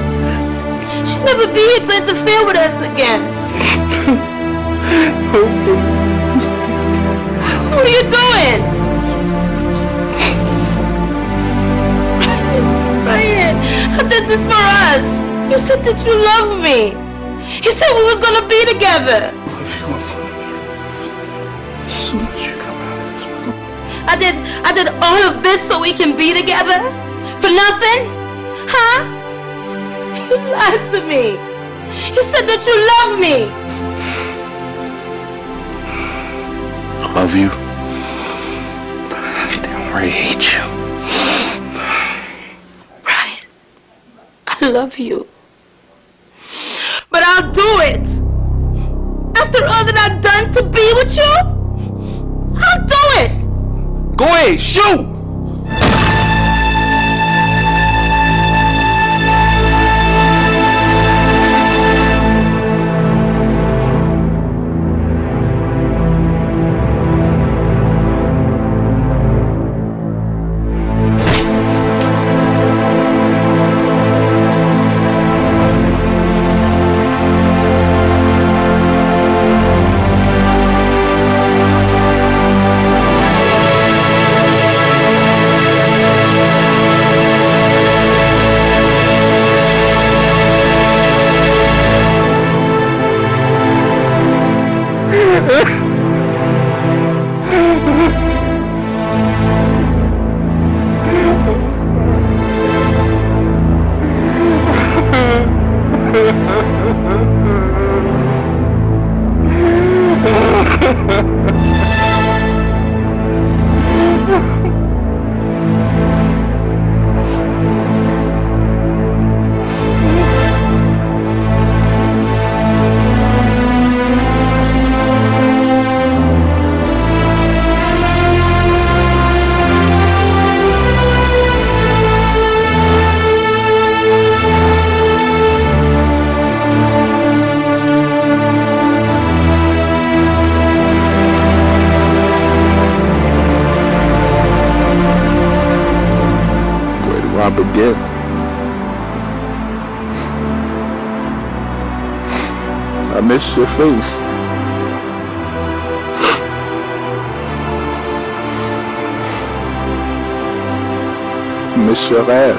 She'll never be here to interfere with us again. What are you doing? Brian, I did this for us. You said that you love me. You said we was gonna be together. As soon as you come out of this I did I did all of this so we can be together? For nothing? Huh? You lied to me. You said that you love me. I love you. Damn right, I hate you. I love you. But I'll do it. After all that I've done to be with you, I'll do it. Go ahead, shoot! Face. Miss your laugh.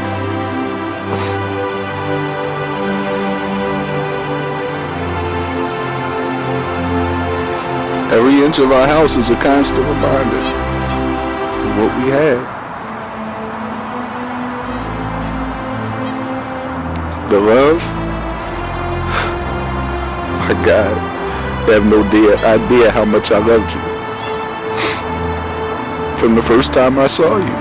Every inch of our house is a constant reminder of what we had. The love? My God, have no idea, how much I loved you. From the first time I saw you.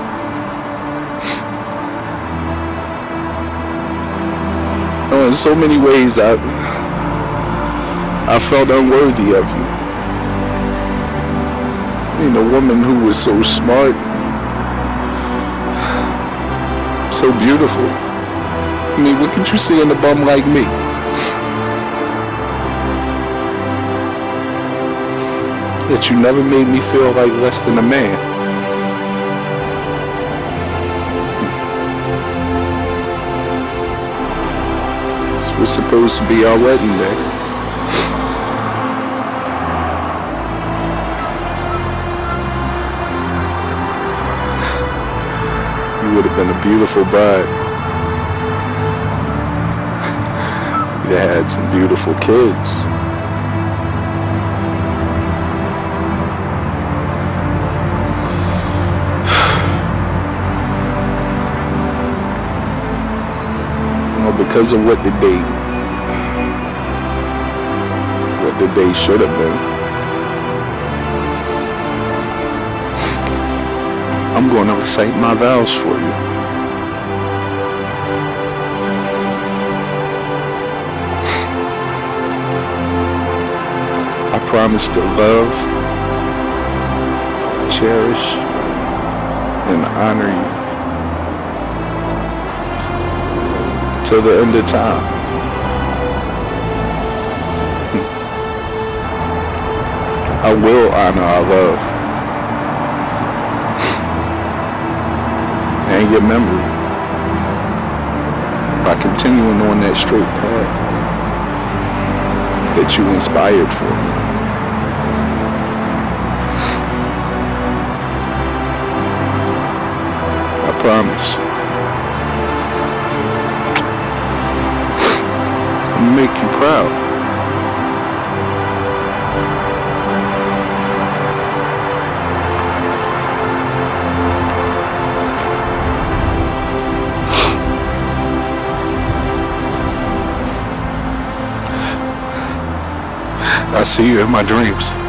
Oh, in so many ways, I, I felt unworthy of you. I mean, a woman who was so smart, so beautiful. I mean, what could you see in a bum like me? That you never made me feel like less than a man. This was supposed to be our wedding day. You would have been a beautiful bride. You'd have had some beautiful kids. Because of what the day, what the day should have been, I'm going to recite my vows for you. I promise to love, cherish, and honor you till the end of time. I will honor our love and your memory by continuing on that straight path that you inspired for me. I promise. Make you proud. I see you in my dreams.